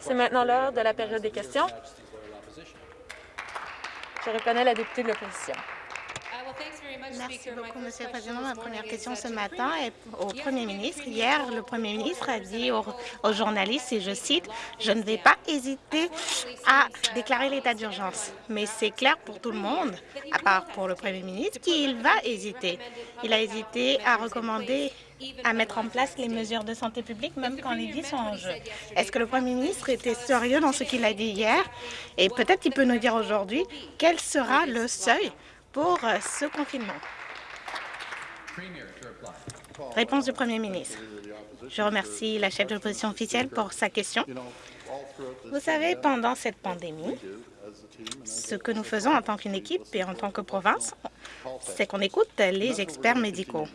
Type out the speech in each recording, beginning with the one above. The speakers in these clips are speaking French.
C'est maintenant l'heure de la période des questions. Je reconnais la députée de l'opposition. Merci beaucoup, Monsieur le Président. Ma première question ce matin est au Premier ministre. Hier, le Premier ministre a dit aux, aux journalistes, et je cite, « Je ne vais pas hésiter à déclarer l'état d'urgence. » Mais c'est clair pour tout le monde, à part pour le Premier ministre, qu'il va hésiter. Il a hésité à recommander à mettre en place les mesures de santé publique, même quand les vies sont en jeu. Est-ce que le Premier ministre était sérieux dans ce qu'il a dit hier? Et peut-être qu'il peut nous dire aujourd'hui quel sera le seuil pour euh, ce confinement? Réponse du Premier ministre. Je remercie la chef de l'opposition officielle pour sa question. Vous savez, pendant cette pandémie, ce que nous faisons en tant qu'une équipe et en tant que province, c'est qu'on écoute les experts médicaux.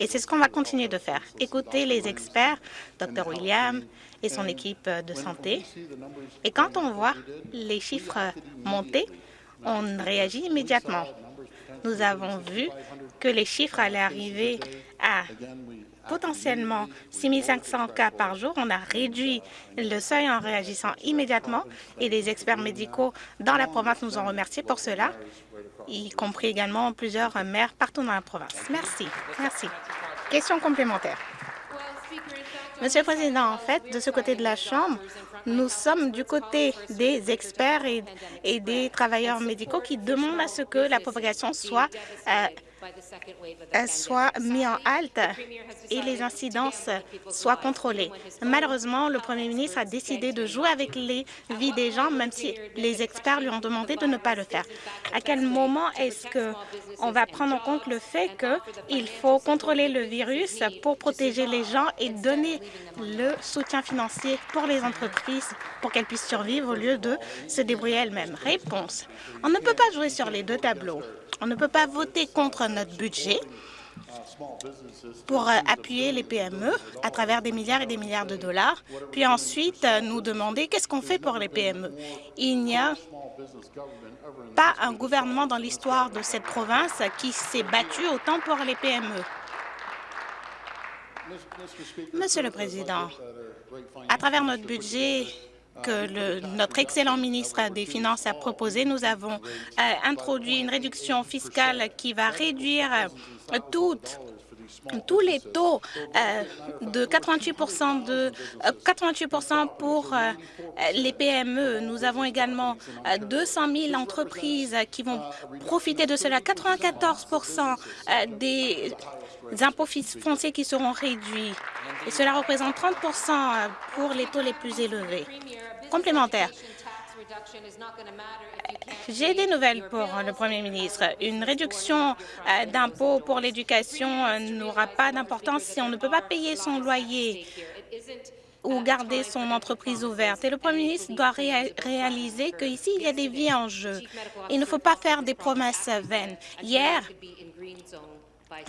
Et c'est ce qu'on va continuer de faire. Écouter les experts, Dr William et son équipe de santé. Et quand on voit les chiffres monter, on réagit immédiatement. Nous avons vu que les chiffres allaient arriver à potentiellement 6 500 cas par jour. On a réduit le seuil en réagissant immédiatement et les experts médicaux dans la province nous ont remerciés pour cela, y compris également plusieurs maires partout dans la province. Merci. Merci. Question complémentaire. Monsieur le Président, en fait, de ce côté de la Chambre, nous sommes du côté des experts et, des travailleurs médicaux qui demandent à ce que la propagation soit euh, soit mis en halte et les incidences soient contrôlées. Malheureusement, le Premier ministre a décidé de jouer avec les vies des gens, même si les experts lui ont demandé de ne pas le faire? À quel moment est-ce qu'on va prendre en compte le fait qu'il faut contrôler le virus pour protéger les gens et donner le soutien financier pour les entreprises pour qu'elles puissent survivre au lieu de se débrouiller elles-mêmes? Réponse. On ne peut pas jouer sur les deux tableaux. On ne peut pas voter contre notre budget pour euh, appuyer les PME à travers des milliards et des milliards de dollars, puis ensuite euh, nous demander qu'est-ce qu'on fait pour les PME. Il n'y a pas un gouvernement dans l'histoire de cette province qui s'est battu autant pour les PME. Monsieur le Président, à travers notre budget que notre excellent ministre des Finances a proposé. Nous avons euh, introduit une réduction fiscale qui va réduire euh, toutes tous les taux euh, de 88 de 88 pour euh, les PME. Nous avons également 200 000 entreprises qui vont profiter de cela. 94% des impôts fonciers qui seront réduits. Et cela représente 30 pour les taux les plus élevés complémentaire. J'ai des nouvelles pour le Premier ministre. Une réduction euh, d'impôts pour l'éducation euh, n'aura pas d'importance si on ne peut pas payer son loyer ou garder son entreprise ouverte. Et le Premier ministre doit réaliser qu'ici, il y a des vies en jeu. Il ne faut pas faire des promesses vaines. Hier,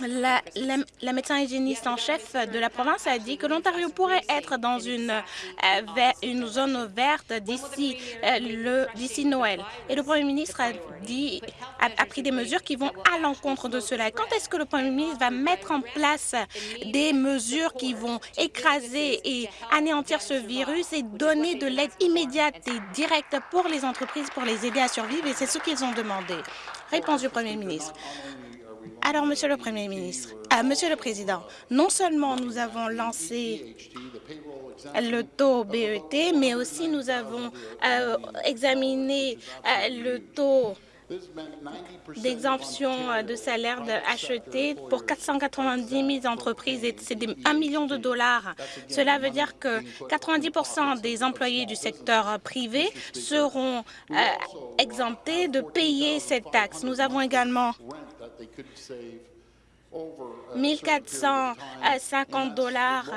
la, médecin hygiéniste en chef de la province a dit que l'Ontario pourrait être dans une, euh, zone verte d'ici euh, d'ici Noël. Et le Premier ministre a, a, pris des mesures qui vont à l'encontre de cela. Quand est-ce que le Premier ministre va mettre en place des mesures qui vont écraser et anéantir ce virus et donner de l'aide immédiate et directe pour les entreprises pour les aider à survivre? Et c'est ce qu'ils ont demandé. Réponse du Premier ministre. Alors, Monsieur le Premier ministre, euh, Monsieur le Président, non seulement nous avons lancé le taux BET, mais aussi nous avons euh, examiné euh, le taux d'exemption euh, de salaire acheté pour 490 000 entreprises et c'est 1 million de dollars. Cela veut dire que 90 des employés du secteur privé seront euh, exemptés de payer cette taxe. Nous avons également 1450 dollars.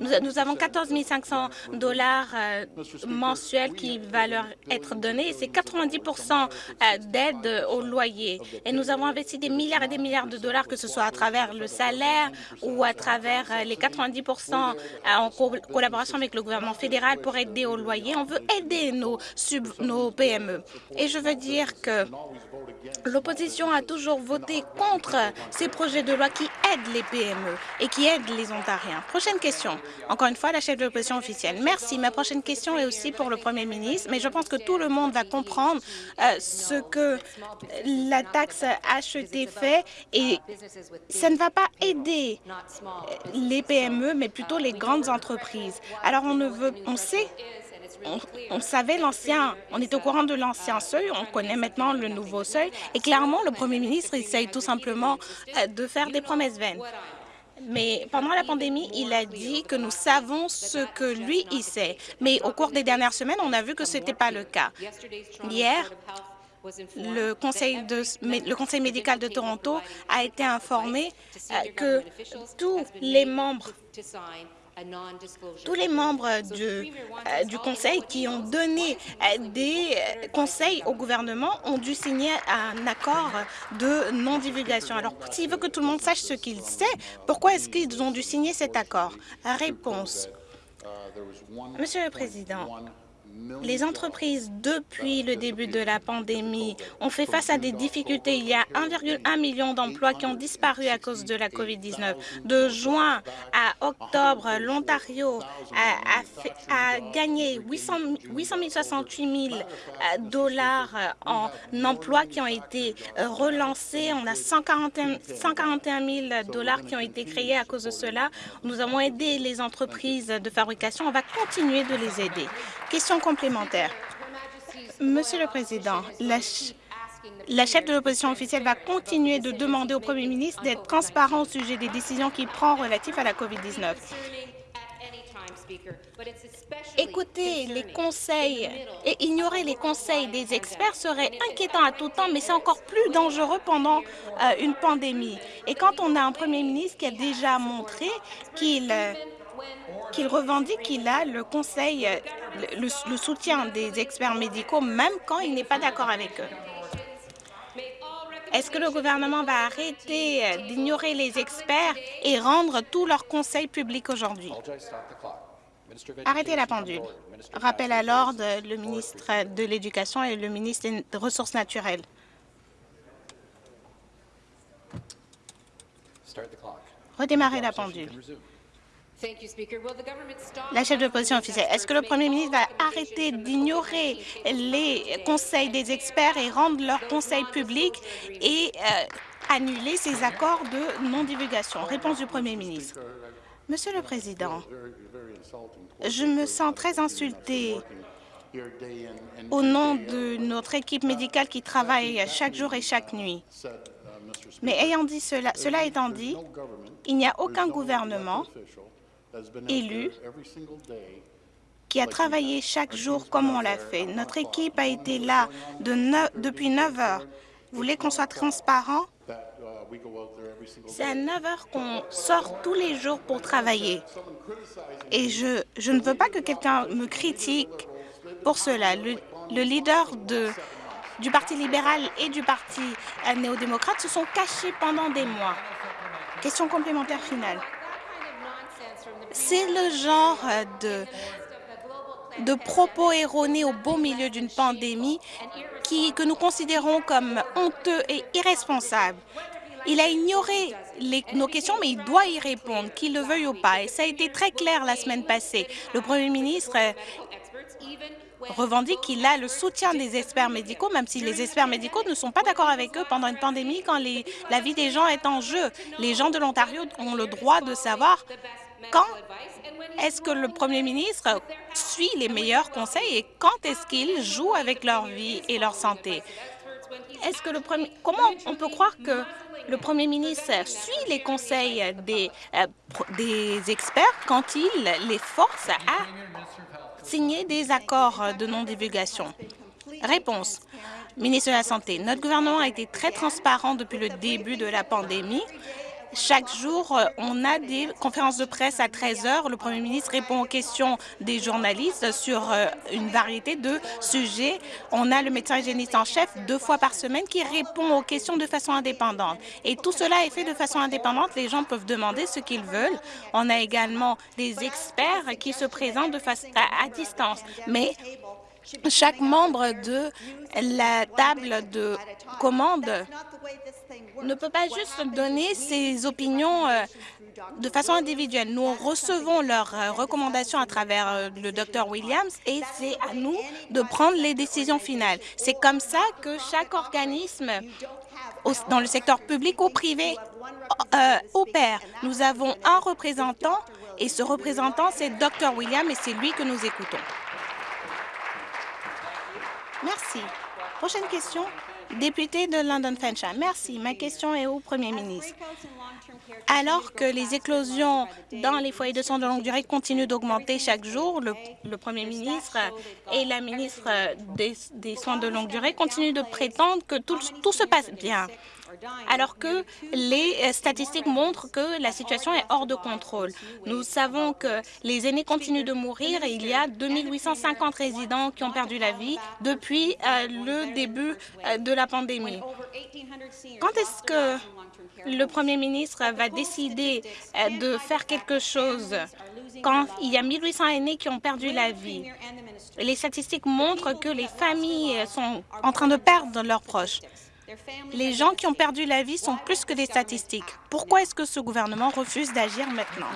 Nous, avons 14 500 dollars euh, mensuels qui va leur être donnés. C'est 90% euh, d'aide au loyer. Et nous avons investi des milliards et des milliards de dollars, que ce soit à travers le salaire ou à travers euh, les 90% en collaboration avec le gouvernement fédéral pour aider au loyer. On veut aider nos, nos PME. Et je veux dire que l'opposition a toujours voté contre ces projets projet de loi qui aide les PME et qui aide les Ontariens. Prochaine question. Encore une fois, la chef de l'opposition officielle. Merci. Ma prochaine question est aussi pour le premier ministre, mais je pense que tout le monde va comprendre euh, ce que la taxe HET fait et ça ne va pas aider les PME, mais plutôt les grandes entreprises. Alors, on, ne veut, on sait on, savait l'ancien, on est au courant de l'ancien seuil, on connaît maintenant le nouveau seuil, et clairement, le premier ministre essaye tout simplement euh, de faire des promesses vaines. Mais pendant la pandémie, il a dit que nous savons ce que lui, il sait. Mais au cours des dernières semaines, on a vu que ce n'était pas le cas. Hier, le conseil, médical de Toronto a été informé euh, que tous les membres tous les membres du, euh, du Conseil qui ont donné euh, des euh, conseils au gouvernement ont dû signer un accord de non-divulgation. Alors, s'il veut que tout le monde sache ce qu'il sait, pourquoi est-ce qu'ils ont dû signer cet accord? Réponse. Monsieur le Président, les entreprises, depuis le début de la pandémie, ont fait face à des difficultés. Il y a 1,1 million d'emplois qui ont disparu à cause de la COVID-19. De juin à octobre, l'Ontario a, gagné 800, 868 000 dollars en emplois qui ont été relancés. On a 141, 141 000 dollars qui ont été créés à cause de cela. Nous avons aidé les entreprises de fabrication. On va continuer de les aider. Question complémentaire. Monsieur le Président, la, chef de l'opposition officielle va continuer de demander au Premier ministre d'être transparent au sujet des décisions qu'il prend relatives à la COVID-19. Écouter les conseils et ignorer les conseils des experts serait inquiétant à tout temps, mais c'est encore plus dangereux pendant euh, une pandémie. Et quand on a un premier ministre qui a déjà montré qu'il euh, qu'il revendique qu'il a le conseil, le, soutien des experts médicaux, même quand il n'est pas d'accord avec eux. Est-ce que le gouvernement va arrêter d'ignorer les experts et rendre tous leurs conseils publics aujourd'hui? Arrêtez la pendule. Rappel à l'ordre le ministre de l'Éducation et le ministre des Ressources naturelles. Redémarrer la pendule. La chef de l'opposition officielle, est-ce que le premier ministre va arrêter d'ignorer les conseils des experts et rendre leurs conseils publics et euh, annuler ces accords de non-divulgation. Réponse du premier ministre. Monsieur le Président, je me sens très insulté au nom de notre équipe médicale qui travaille chaque jour et chaque nuit. Mais ayant dit cela, cela étant dit, il n'y a aucun gouvernement élu qui a travaillé chaque jour comme on l'a fait. Notre équipe a été là de depuis 9 heures. Vous voulez qu'on soit transparent? C'est à 9 heures qu'on sort tous les jours pour travailler. Et je, je ne veux pas que quelqu'un me critique pour cela. Le, le leader de, du Parti libéral et du Parti néo-démocrate se sont cachés pendant des mois. Question complémentaire finale. C'est le genre de, de propos erronés au beau milieu d'une pandémie qui, que nous considérons comme honteux et irresponsables. Il a ignoré nos questions, mais il doit y répondre, qu'il le veuille ou pas. Et ça a été très clair la semaine passée. Le premier ministre revendique qu'il a le soutien des experts médicaux, même si les experts médicaux ne sont pas d'accord avec eux pendant une pandémie quand la vie des gens est en jeu. Les gens de l'Ontario ont le droit de savoir quand est-ce que le premier ministre suit les meilleurs conseils et quand est-ce qu'il joue avec leur vie et leur santé? Comment on peut croire que le premier ministre suit les conseils euh, des experts quand il les force à signer des accords de non-divulgation? Réponse. Ministre de la Santé, notre gouvernement a été très transparent depuis le début de la pandémie chaque jour, euh, on a des conférences de presse à 13 heures. Le premier ministre répond aux questions des journalistes sur euh, une variété de sujets. On a le médecin hygiéniste en chef deux fois par semaine qui répond aux questions de façon indépendante. Et tout cela est fait de façon indépendante. Les gens peuvent demander ce qu'ils veulent. On a également des experts qui se présentent de à, à distance. Mais chaque membre de la table de commande ne peut pas juste donner ses opinions euh, de façon individuelle. Nous recevons leurs euh, recommandations à travers euh, le Dr Williams et c'est à nous de prendre les décisions finales. C'est comme ça que chaque organisme dans le secteur public ou privé opère. Nous avons un représentant et ce représentant, c'est Dr Williams et c'est lui que nous écoutons. Merci. Prochaine question, député de London Fanshawe. Merci. Ma question est au Premier ministre. Alors que les éclosions dans les foyers de soins de longue durée continuent d'augmenter chaque jour, le, Premier ministre et la ministre des, soins de longue durée continuent de prétendre que tout se passe bien alors que les statistiques montrent que la situation est hors de contrôle. Nous savons que les aînés continuent de mourir et il y a 2850 résidents qui ont perdu la vie depuis euh, le début euh, de la pandémie. Quand est-ce que le Premier ministre va décider euh, de faire quelque chose quand il y a 1800 aînés qui ont perdu la vie? Les statistiques montrent que les familles sont en train de perdre leurs proches. Les gens qui ont perdu la vie sont plus que des statistiques. Pourquoi est-ce que ce gouvernement refuse d'agir maintenant?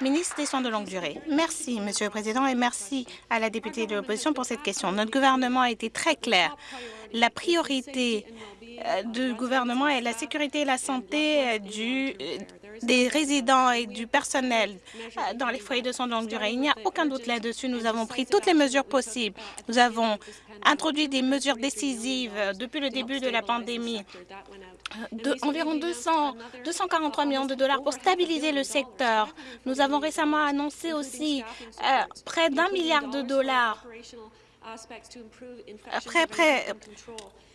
Ministre des Soins de longue durée. Merci, Monsieur le Président, et merci à la députée de l'opposition pour cette question. Notre gouvernement a été très clair. La priorité euh, du gouvernement est la sécurité et la santé euh, du, euh, des résidents et du personnel dans les foyers de soins de longue durée. Il n'y a aucun doute là-dessus. Nous avons pris toutes les mesures possibles. Nous avons introduit des mesures décisives depuis le début de la pandémie. De, environ 200, 243 millions de dollars pour stabiliser le secteur. Nous avons récemment annoncé aussi près d'un milliard de dollars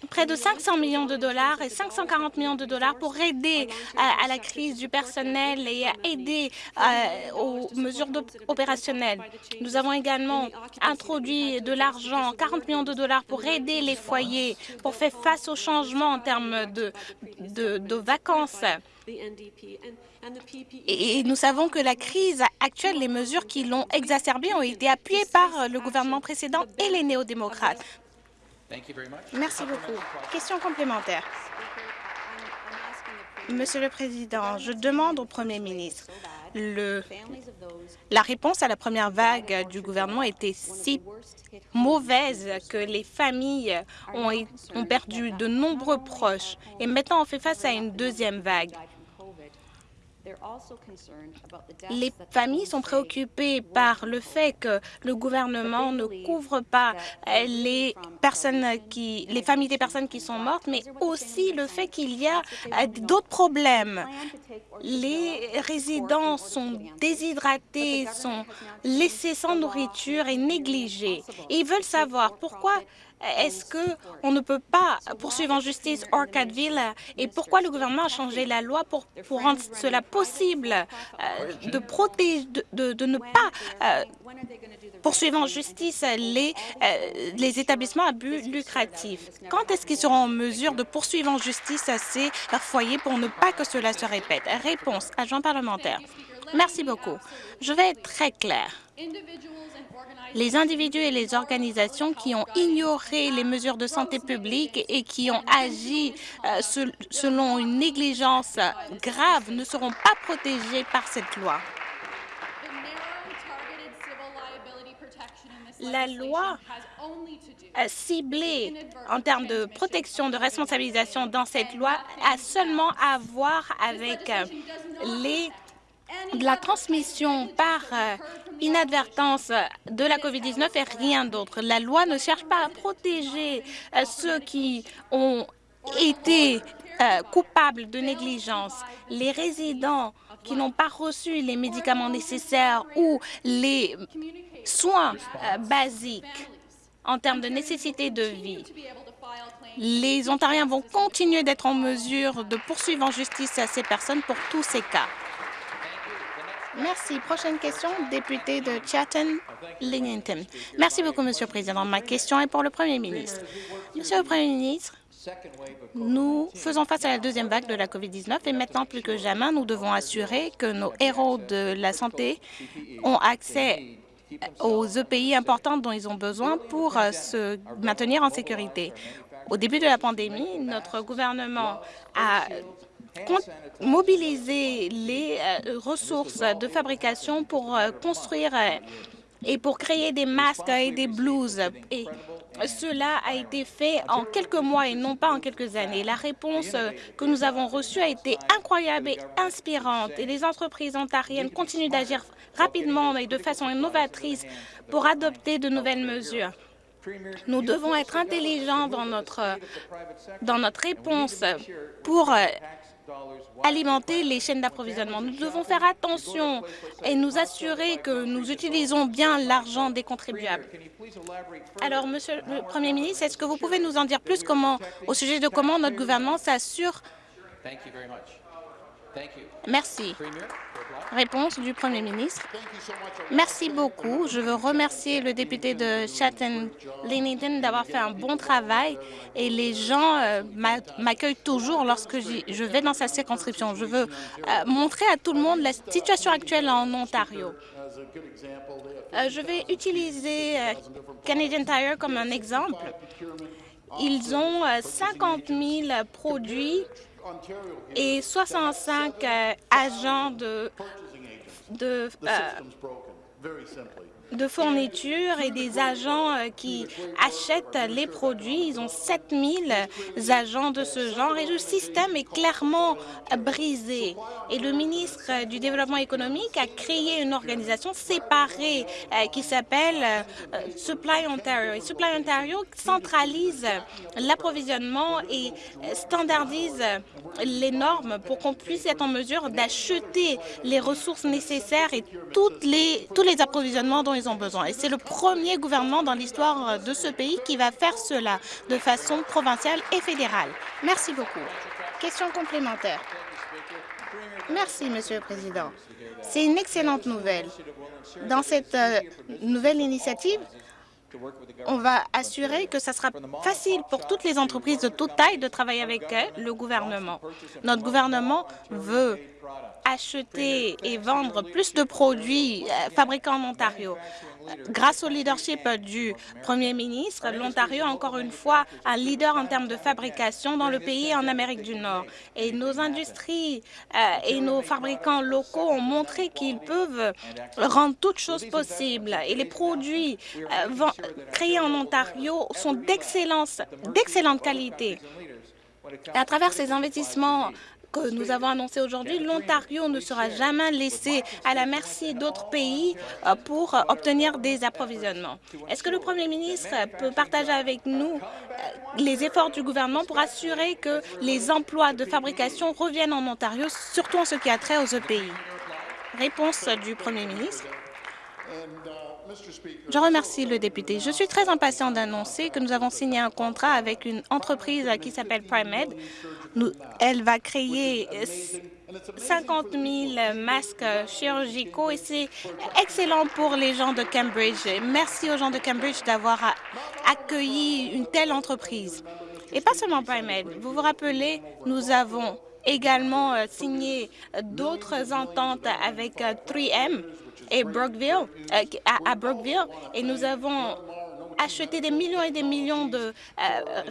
près de 500 millions de dollars et 540 millions de dollars pour aider à, la crise du personnel et à aider euh, aux mesures opérationnelles. Nous avons également introduit de l'argent, 40 millions de dollars pour aider les foyers, pour faire face aux changements en termes de vacances. Et nous savons que la crise actuelle, les mesures qui l'ont exacerbée ont été appuyées par le gouvernement précédent et les néo-démocrates. Merci beaucoup. Question complémentaire. Monsieur le Président, je demande au Premier ministre, le, la réponse à la première vague du gouvernement était si mauvaise que les familles ont, ont perdu de nombreux proches et maintenant on fait face à une deuxième vague. Les familles sont préoccupées par le fait que le gouvernement ne couvre pas les personnes qui, les familles des personnes qui sont mortes, mais aussi le fait qu'il y a euh, d'autres problèmes. Les résidents sont déshydratés, sont laissés sans nourriture et négligés. Et ils veulent savoir pourquoi est-ce qu'on ne peut pas poursuivre en justice Orchardville et pourquoi le gouvernement a changé la loi pour, rendre cela possible euh, de, ne pas euh, poursuivre en justice les, euh, les établissements à but lucratif? Quand est-ce qu'ils seront en mesure de poursuivre en justice ces foyers pour ne pas que cela se répète? Réponse, agent parlementaire. Merci beaucoup. Je vais être très clair les individus et les organisations qui ont ignoré les mesures de santé publique et qui ont agi euh, selon une négligence grave ne seront pas protégés par cette loi. La loi euh, ciblée en termes de protection, de responsabilisation dans cette loi a seulement à voir avec euh, la transmission par euh, inadvertance de la COVID-19 et rien d'autre. La loi ne cherche pas à protéger euh, ceux qui ont été euh, coupables de négligence. Les résidents qui n'ont pas reçu les médicaments nécessaires ou les soins basiques en termes de nécessité de vie. Les Ontariens vont continuer d'être en mesure de poursuivre en justice ces personnes pour tous ces cas. Merci. Prochaine question, député de Chatham-Lingington. Merci beaucoup, Monsieur le Président. Ma question est pour le Premier ministre. Monsieur le Premier ministre, nous faisons face à la deuxième vague de la COVID-19 et maintenant, plus que jamais, nous devons assurer que nos héros de la santé ont accès aux EPI importantes dont ils ont besoin pour euh, se maintenir en sécurité. Au début de la pandémie, notre gouvernement a mobilisé les euh, ressources de fabrication pour euh, construire et pour créer des masques et des blouses. Et cela a été fait en quelques mois et non pas en quelques années. La réponse que nous avons reçue a été incroyable et inspirante et les entreprises ontariennes continuent d'agir rapidement et de façon innovatrice pour adopter de nouvelles mesures. Nous devons être intelligents dans notre, dans notre réponse pour alimenter les chaînes d'approvisionnement. Nous devons faire attention et nous assurer que nous utilisons bien l'argent des contribuables. Alors, Monsieur le Premier ministre, est-ce que vous pouvez nous en dire plus au sujet de comment notre gouvernement s'assure Merci. Réponse du Premier ministre. Merci beaucoup. Je veux remercier le député de Chatham-Leamington d'avoir fait un bon travail et les gens euh, m'accueillent toujours lorsque je vais dans sa circonscription. Je veux euh, montrer à tout le monde la situation actuelle en Ontario. Euh, je vais utiliser Canadian Tire comme un exemple. Ils ont 50 000 produits et 65 euh, agents de, de euh, de fournitures et des agents euh, qui achètent les produits. Ils ont 7000 agents de ce genre et le système est clairement brisé. Et le ministre du Développement économique a créé une organisation séparée euh, qui s'appelle euh, Supply Ontario. Et Supply Ontario centralise l'approvisionnement et standardise les normes pour qu'on puisse être en mesure d'acheter les ressources nécessaires et toutes les, tous les approvisionnements dont ont besoin. Et c'est le premier gouvernement dans l'histoire de ce pays qui va faire cela de façon provinciale et fédérale. Merci beaucoup. Question complémentaire. Merci, Monsieur le Président. C'est une excellente nouvelle. Dans cette euh, nouvelle initiative, on va assurer que ce sera facile pour toutes les entreprises de toute taille de travailler avec le gouvernement. Notre gouvernement veut acheter et vendre plus de produits euh, fabriqués en Ontario. Grâce au leadership du Premier ministre, l'Ontario encore une fois un leader en termes de fabrication dans le pays et en Amérique du Nord. Et nos industries euh, et nos fabricants locaux ont montré qu'ils peuvent rendre toutes choses possibles. Et les produits euh, créés en Ontario sont d'excellente qualité. À travers ces investissements que nous avons annoncé aujourd'hui, l'Ontario ne sera jamais laissé à la merci d'autres pays euh, pour euh, obtenir des approvisionnements. Est-ce que le Premier ministre peut partager avec nous euh, les efforts du gouvernement pour assurer que les emplois de fabrication reviennent en Ontario, surtout en ce qui a trait aux EPI? Réponse du Premier ministre. Je remercie le député. Je suis très impatient d'annoncer que nous avons signé un contrat avec une entreprise qui s'appelle PrimeMed. Elle va créer 50 000 masques chirurgicaux et c'est excellent pour les gens de Cambridge. Merci aux gens de Cambridge d'avoir accueilli une telle entreprise. Et pas seulement PrimeMed. Vous vous rappelez, nous avons également euh, signé d'autres ententes avec 3M euh, et Brookville, euh, à, Brookville, et nous avons acheté des millions et des millions de euh,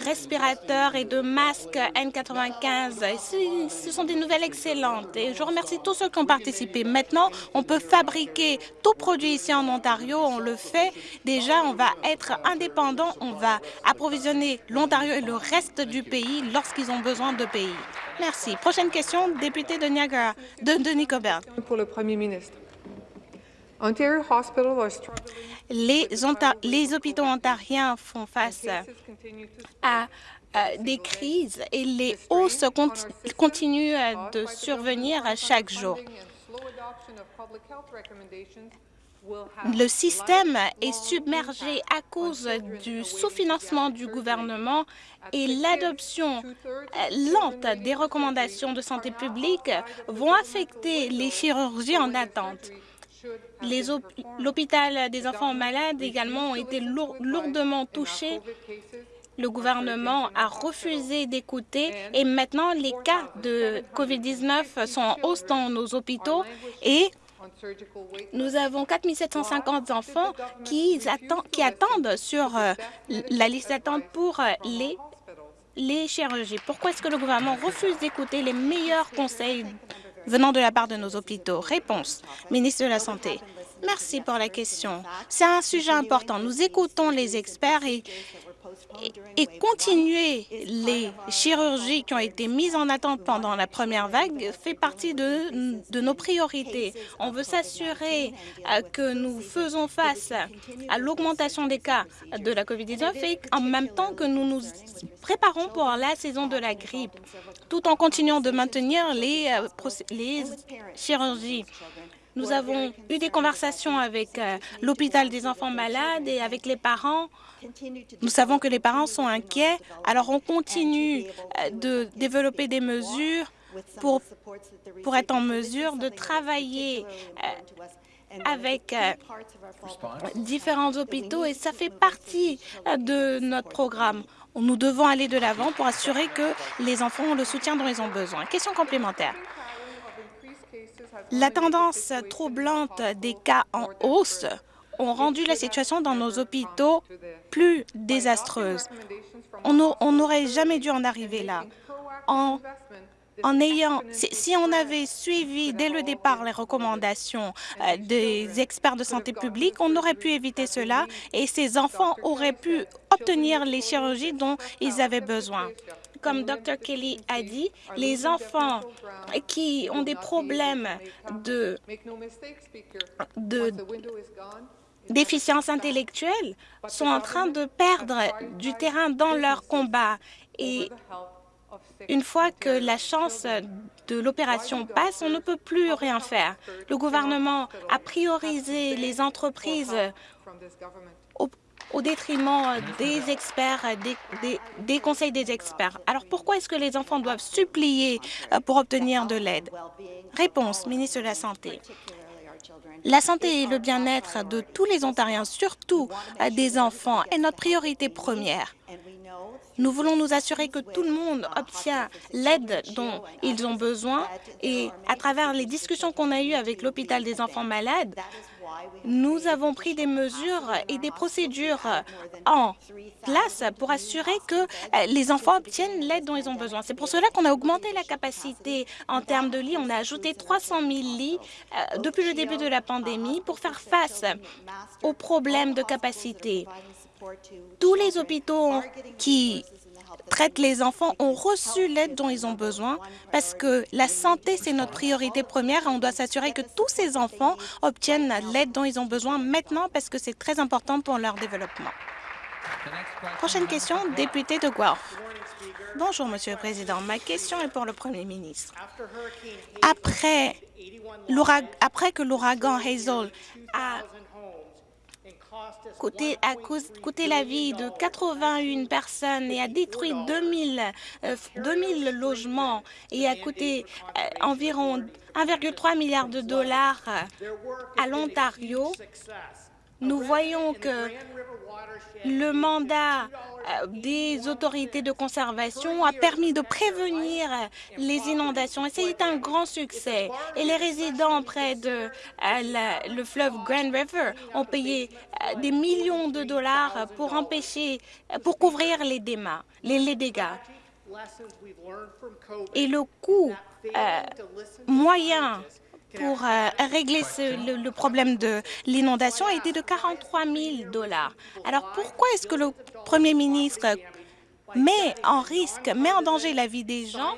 respirateurs et de masques N95. ce sont des nouvelles excellentes et je remercie tous ceux qui ont participé. Maintenant, on peut fabriquer tout produit ici en Ontario. On le fait. Déjà, on va être indépendant. On va approvisionner l'Ontario et le reste du pays lorsqu'ils ont besoin de pays. Merci. Prochaine question, député de Niagara, de, de Pour le Premier ministre. Les, les, hôpitaux ontariens font face à des crises et les hausses continuent de survenir chaque jour. Le système est submergé à cause du sous-financement du gouvernement et l'adoption lente des recommandations de santé publique vont affecter les chirurgies en attente. L'hôpital des enfants malades également ont été lourdement touchés. Le gouvernement a refusé d'écouter et maintenant les cas de COVID-19 sont en hausse dans nos hôpitaux et Nous avons 4 750 enfants qui, qui attendent sur euh, la liste d'attente pour euh, les, les chirurgies. Pourquoi est-ce que le gouvernement refuse d'écouter les meilleurs conseils venant de la part de nos hôpitaux Réponse, ministre de la Santé. Merci pour la question. C'est un sujet important. Nous écoutons les experts et et continuer les chirurgies qui ont été mises en attente pendant la première vague fait partie de, de nos priorités. On veut s'assurer euh, que nous faisons face à l'augmentation des cas de la COVID-19 et en même temps que nous nous préparons pour la saison de la grippe, tout en continuant de maintenir les, euh, les chirurgies. Nous avons eu des conversations avec euh, l'hôpital des enfants malades et avec les parents nous savons que les parents sont inquiets, alors on continue euh, de développer des mesures pour, pour être en mesure de travailler euh, avec euh, différents hôpitaux et ça fait partie de notre programme. Nous devons aller de l'avant pour assurer que les enfants ont le soutien dont ils ont besoin. Question complémentaire. La tendance troublante des cas en hausse ont rendu la situation dans nos hôpitaux plus désastreuse. On n'aurait jamais dû en arriver là. En, en ayant, si, on avait suivi dès le départ les recommandations euh, des experts de santé publique, on aurait pu éviter cela et ces enfants auraient pu obtenir les chirurgies dont ils avaient besoin comme Dr. Kelly a dit, les enfants qui ont des problèmes de, de déficiences intellectuelles sont en train de perdre du terrain dans leur combat. Et une fois que la chance de l'opération passe, on ne peut plus rien faire. Le gouvernement a priorisé les entreprises au, détriment des experts, des, des, conseils des experts. Alors pourquoi est-ce que les enfants doivent supplier euh, pour obtenir de l'aide? Réponse, ministre de la Santé. La santé et le bien-être de tous les Ontariens, surtout des enfants, est notre priorité première. Nous voulons nous assurer que tout le monde obtient l'aide dont ils ont besoin et à travers les discussions qu'on a eues avec l'hôpital des enfants malades, nous avons pris des mesures et des procédures en place pour assurer que euh, les enfants obtiennent l'aide dont ils ont besoin. C'est pour cela qu'on a augmenté la capacité en termes de lits. On a ajouté 300 000 lits euh, depuis le début de la pandémie pour faire face aux problèmes de capacité. Tous les hôpitaux qui traitent les enfants ont reçu l'aide dont ils ont besoin parce que la santé, c'est notre priorité première et on doit s'assurer que tous ces enfants obtiennent l'aide dont ils ont besoin maintenant parce que c'est très important pour leur développement. Prochaine question, député de Guelph. Bonjour, Monsieur le Président. Ma question est pour le Premier ministre. Après, après que l'ouragan Hazel a coûté, a coûté la vie de 81 personnes et a détruit 2000, 2000 euh, logements et a coûté euh, environ 1,3 milliard de dollars à l'Ontario, nous voyons que le mandat euh, des autorités de conservation a permis de prévenir les inondations et c'est un grand succès. Et les résidents près de euh, le fleuve Grand River ont payé euh, des millions de dollars pour empêcher, pour couvrir les, les dégâts. Et le coût moyen pour euh, régler le, problème de l'inondation a été de 43 000 dollars. Alors pourquoi est-ce que le Premier ministre met en risque, met en danger la vie des gens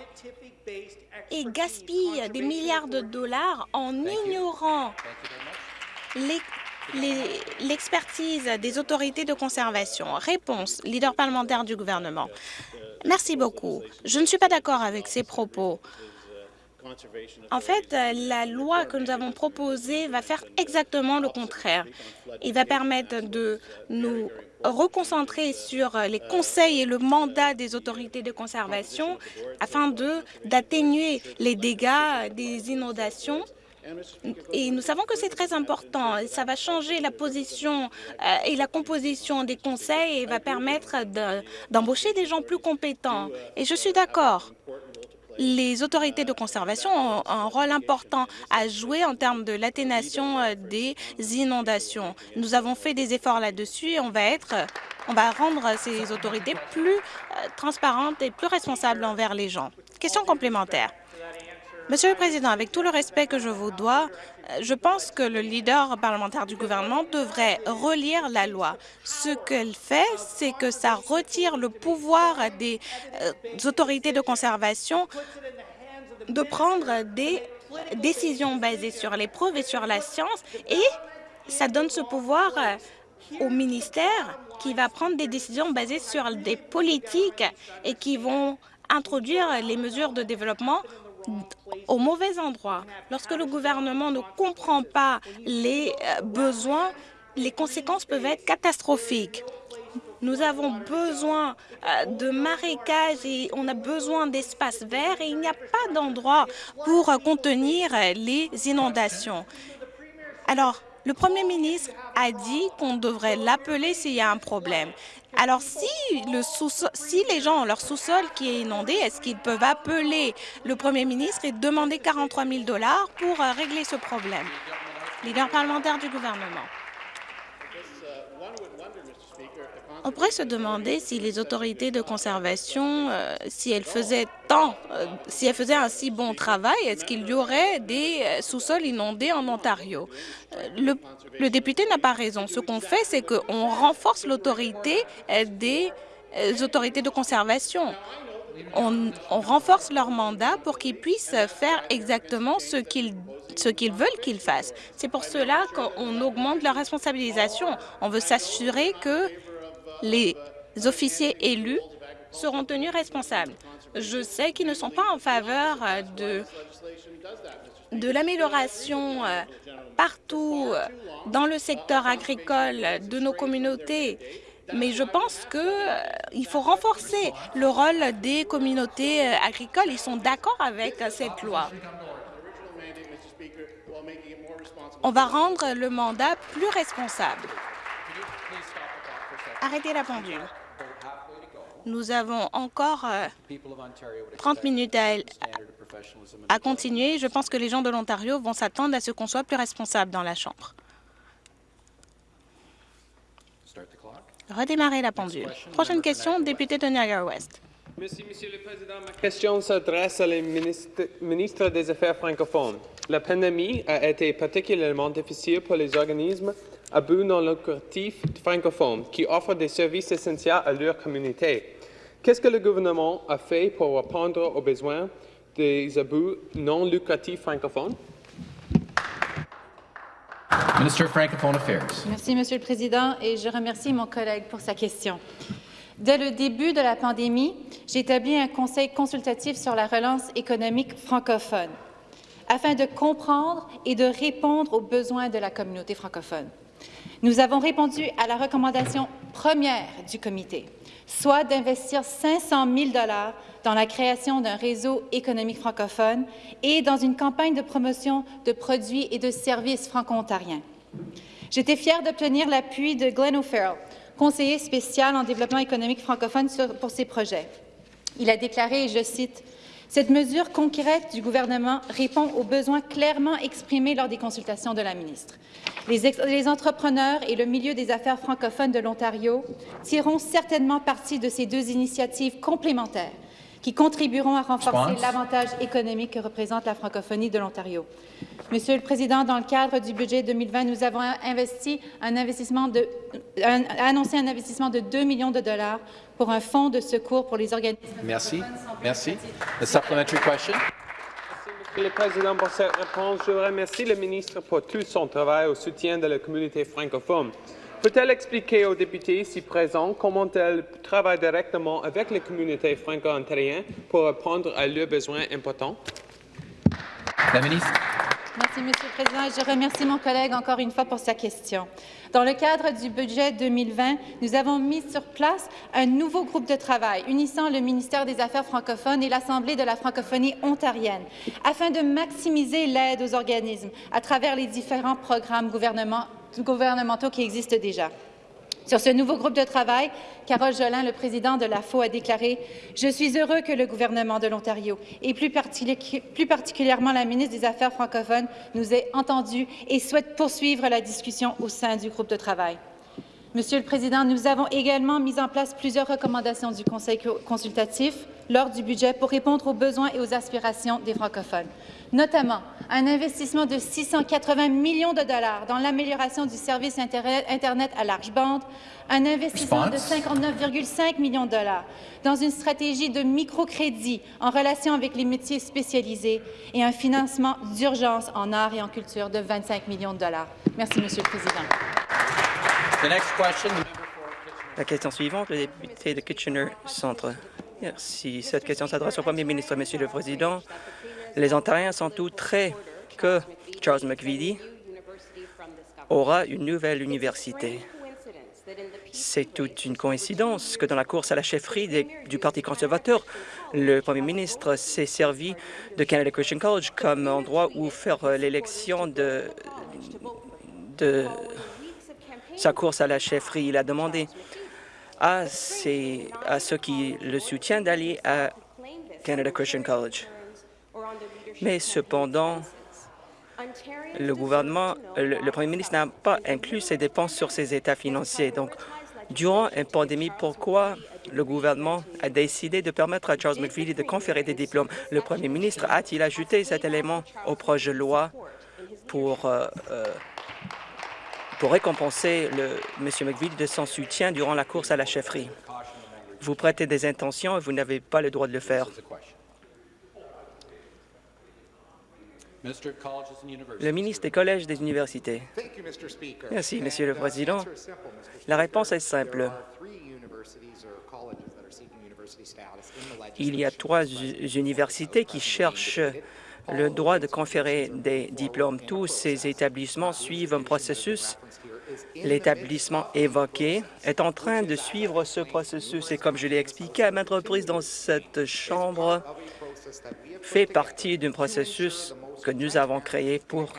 et gaspille des milliards de dollars en ignorant l'expertise des autorités de conservation? Réponse, leader parlementaire du gouvernement. Merci beaucoup. Je ne suis pas d'accord avec ces propos. En fait, euh, la loi que nous avons proposée va faire exactement le contraire. Il va permettre de nous reconcentrer sur les conseils et le mandat des autorités de conservation afin d'atténuer les dégâts des inondations et nous savons que c'est très important. Ça va changer la position euh, et la composition des conseils et va permettre d'embaucher des gens plus compétents. Et je suis d'accord les autorités de conservation ont un rôle important à jouer en termes de l'atténuation euh, des inondations. Nous avons fait des efforts là-dessus et on va être on va rendre ces autorités plus euh, transparentes et plus responsables envers les gens. Question complémentaire. Monsieur le Président, avec tout le respect que je vous dois, je pense que le leader parlementaire du gouvernement devrait relire la loi. Ce qu'elle fait, c'est que ça retire le pouvoir des euh, autorités de conservation de prendre des décisions basées sur les preuves et sur la science et ça donne ce pouvoir euh, au ministère qui va prendre des décisions basées sur des politiques et qui vont introduire les mesures de développement au mauvais endroit. Lorsque le gouvernement ne comprend pas les euh, besoins, les conséquences peuvent être catastrophiques. Nous avons besoin euh, de marécages et on a besoin d'espaces verts et il n'y a pas d'endroit pour contenir les inondations. Alors, le Premier ministre a dit qu'on devrait l'appeler s'il y a un problème. Alors, si, le si les gens ont leur sous-sol qui est inondé, est-ce qu'ils peuvent appeler le Premier ministre et demander 43 000 pour euh, régler ce problème? Leader parlementaire du gouvernement. On pourrait se demander si les autorités de conservation, euh, si elles faisaient tant, euh, si elles faisaient un si bon travail, est-ce qu'il y aurait des euh, sous-sols inondés en Ontario? Le, député n'a pas raison. Ce qu'on fait, c'est qu'on renforce l'autorité des autorités de conservation. On, on, renforce leur mandat pour qu'ils puissent faire exactement ce qu'ils ce qu'ils veulent qu'ils fassent. C'est pour cela qu'on augmente leur responsabilisation. On veut s'assurer que les officiers élus seront tenus responsables. Je sais qu'ils ne sont pas en faveur euh, de, l'amélioration euh, partout euh, dans le secteur agricole de nos communautés, mais je pense qu'il faut renforcer le rôle des communautés agricoles. Ils sont d'accord avec cette loi. On va rendre le mandat plus responsable. Arrêtez la pendule. Nous avons encore 30 euh, minutes à, à continuer. Je pense que les gens de l'Ontario vont s'attendre à ce qu'on soit plus responsable dans la Chambre. Redémarrer la pendule. Prochaine question, député de Niagara-Ouest. Merci, Monsieur le Président. Ma question s'adresse à la ministre des Affaires francophones. La pandémie a été particulièrement difficile pour les organismes à but non lucratif francophones qui offrent des services essentiels à leur communauté. Qu'est-ce que le gouvernement a fait pour répondre aux besoins des abus non lucratifs francophones? Minister of Francophone Affairs. Merci, Monsieur le Président, et je remercie mon collègue pour sa question. Dès le début de la pandémie, j'ai établi un conseil consultatif sur la relance économique francophone afin de comprendre et de répondre aux besoins de la communauté francophone. Nous avons répondu à la recommandation première du comité, soit d'investir 500 000 dans la création d'un réseau économique francophone et dans une campagne de promotion de produits et de services franco-ontariens. J'étais fière d'obtenir l'appui de Glenn O'Farrell, conseiller spécial en développement économique francophone pour ces projets. Il a déclaré, et je cite, cette mesure concrète du gouvernement répond aux besoins clairement exprimés lors des consultations de la ministre. Les, entrepreneurs et le milieu des affaires francophones de l'Ontario tireront certainement parti de ces deux initiatives complémentaires qui contribueront à renforcer l'avantage économique que représente la francophonie de l'Ontario. Monsieur le Président, dans le cadre du budget 2020, nous avons investi un investissement de, un, annoncé un investissement de 2 millions de dollars pour un fonds de secours pour les organismes. Merci. Merci. The supplementary question. Monsieur le Président, pour cette réponse, je remercie le ministre pour tout son travail au soutien de la communauté francophone. Peut-elle expliquer aux députés ici présents comment elle travaille directement avec les communautés franco-ontariennes pour répondre à leurs besoins importants? La ministre. Monsieur le Président. Je remercie mon collègue encore une fois pour sa question. Dans le cadre du budget 2020, nous avons mis sur place un nouveau groupe de travail unissant le ministère des Affaires francophones et l'Assemblée de la francophonie ontarienne afin de maximiser l'aide aux organismes à travers les différents programmes gouvernementaux qui existent déjà. Sur ce nouveau groupe de travail, Carole Jolin, le président de la FO, a déclaré « Je suis heureux que le gouvernement de l'Ontario et plus, plus, particulièrement la ministre des Affaires francophones nous ait entendus et souhaite poursuivre la discussion au sein du groupe de travail. » Monsieur le Président, nous avons également mis en place plusieurs recommandations du Conseil consultatif lors du budget pour répondre aux besoins et aux aspirations des francophones, notamment un investissement de 680 millions de dollars dans l'amélioration du service Internet à large bande, un investissement de 59,5 millions de dollars dans une stratégie de microcrédit en relation avec les métiers spécialisés et un financement d'urgence en art et en culture de 25 millions de dollars. Merci, Monsieur le Président. La question suivante, le député de Kitchener-Centre. Merci. Cette question s'adresse au Premier ministre. Monsieur le Président, les Ontariens sont tout très que Charles McVitie aura une nouvelle université. C'est toute une coïncidence que dans la course à la chefferie du Parti conservateur, le premier ministre s'est servi de Canada Christian College comme endroit où faire l'élection de, de sa course à la chefferie. Il a demandé à, à ceux qui le soutiennent d'aller à Canada Christian College. Mais cependant, le gouvernement, le, premier ministre n'a pas inclus ses dépenses sur ses états financiers. Donc, durant une pandémie, pourquoi le gouvernement a décidé de permettre à Charles McVitie de conférer des diplômes? Le premier ministre a-t-il ajouté cet élément au projet de loi pour euh, euh, pour récompenser le, M. McVitie de son soutien durant la course à la chefferie. Vous prêtez des intentions et vous n'avez pas le droit de le faire. Le ministre des Collèges et des Universités. Merci, Monsieur le Président. La réponse est simple. Il y a trois universités qui cherchent le droit de conférer des diplômes. Tous ces établissements suivent un processus. L'établissement évoqué est en train de suivre ce processus et comme je l'ai expliqué à maintes reprises dans cette Chambre, fait partie d'un processus que nous avons créé pour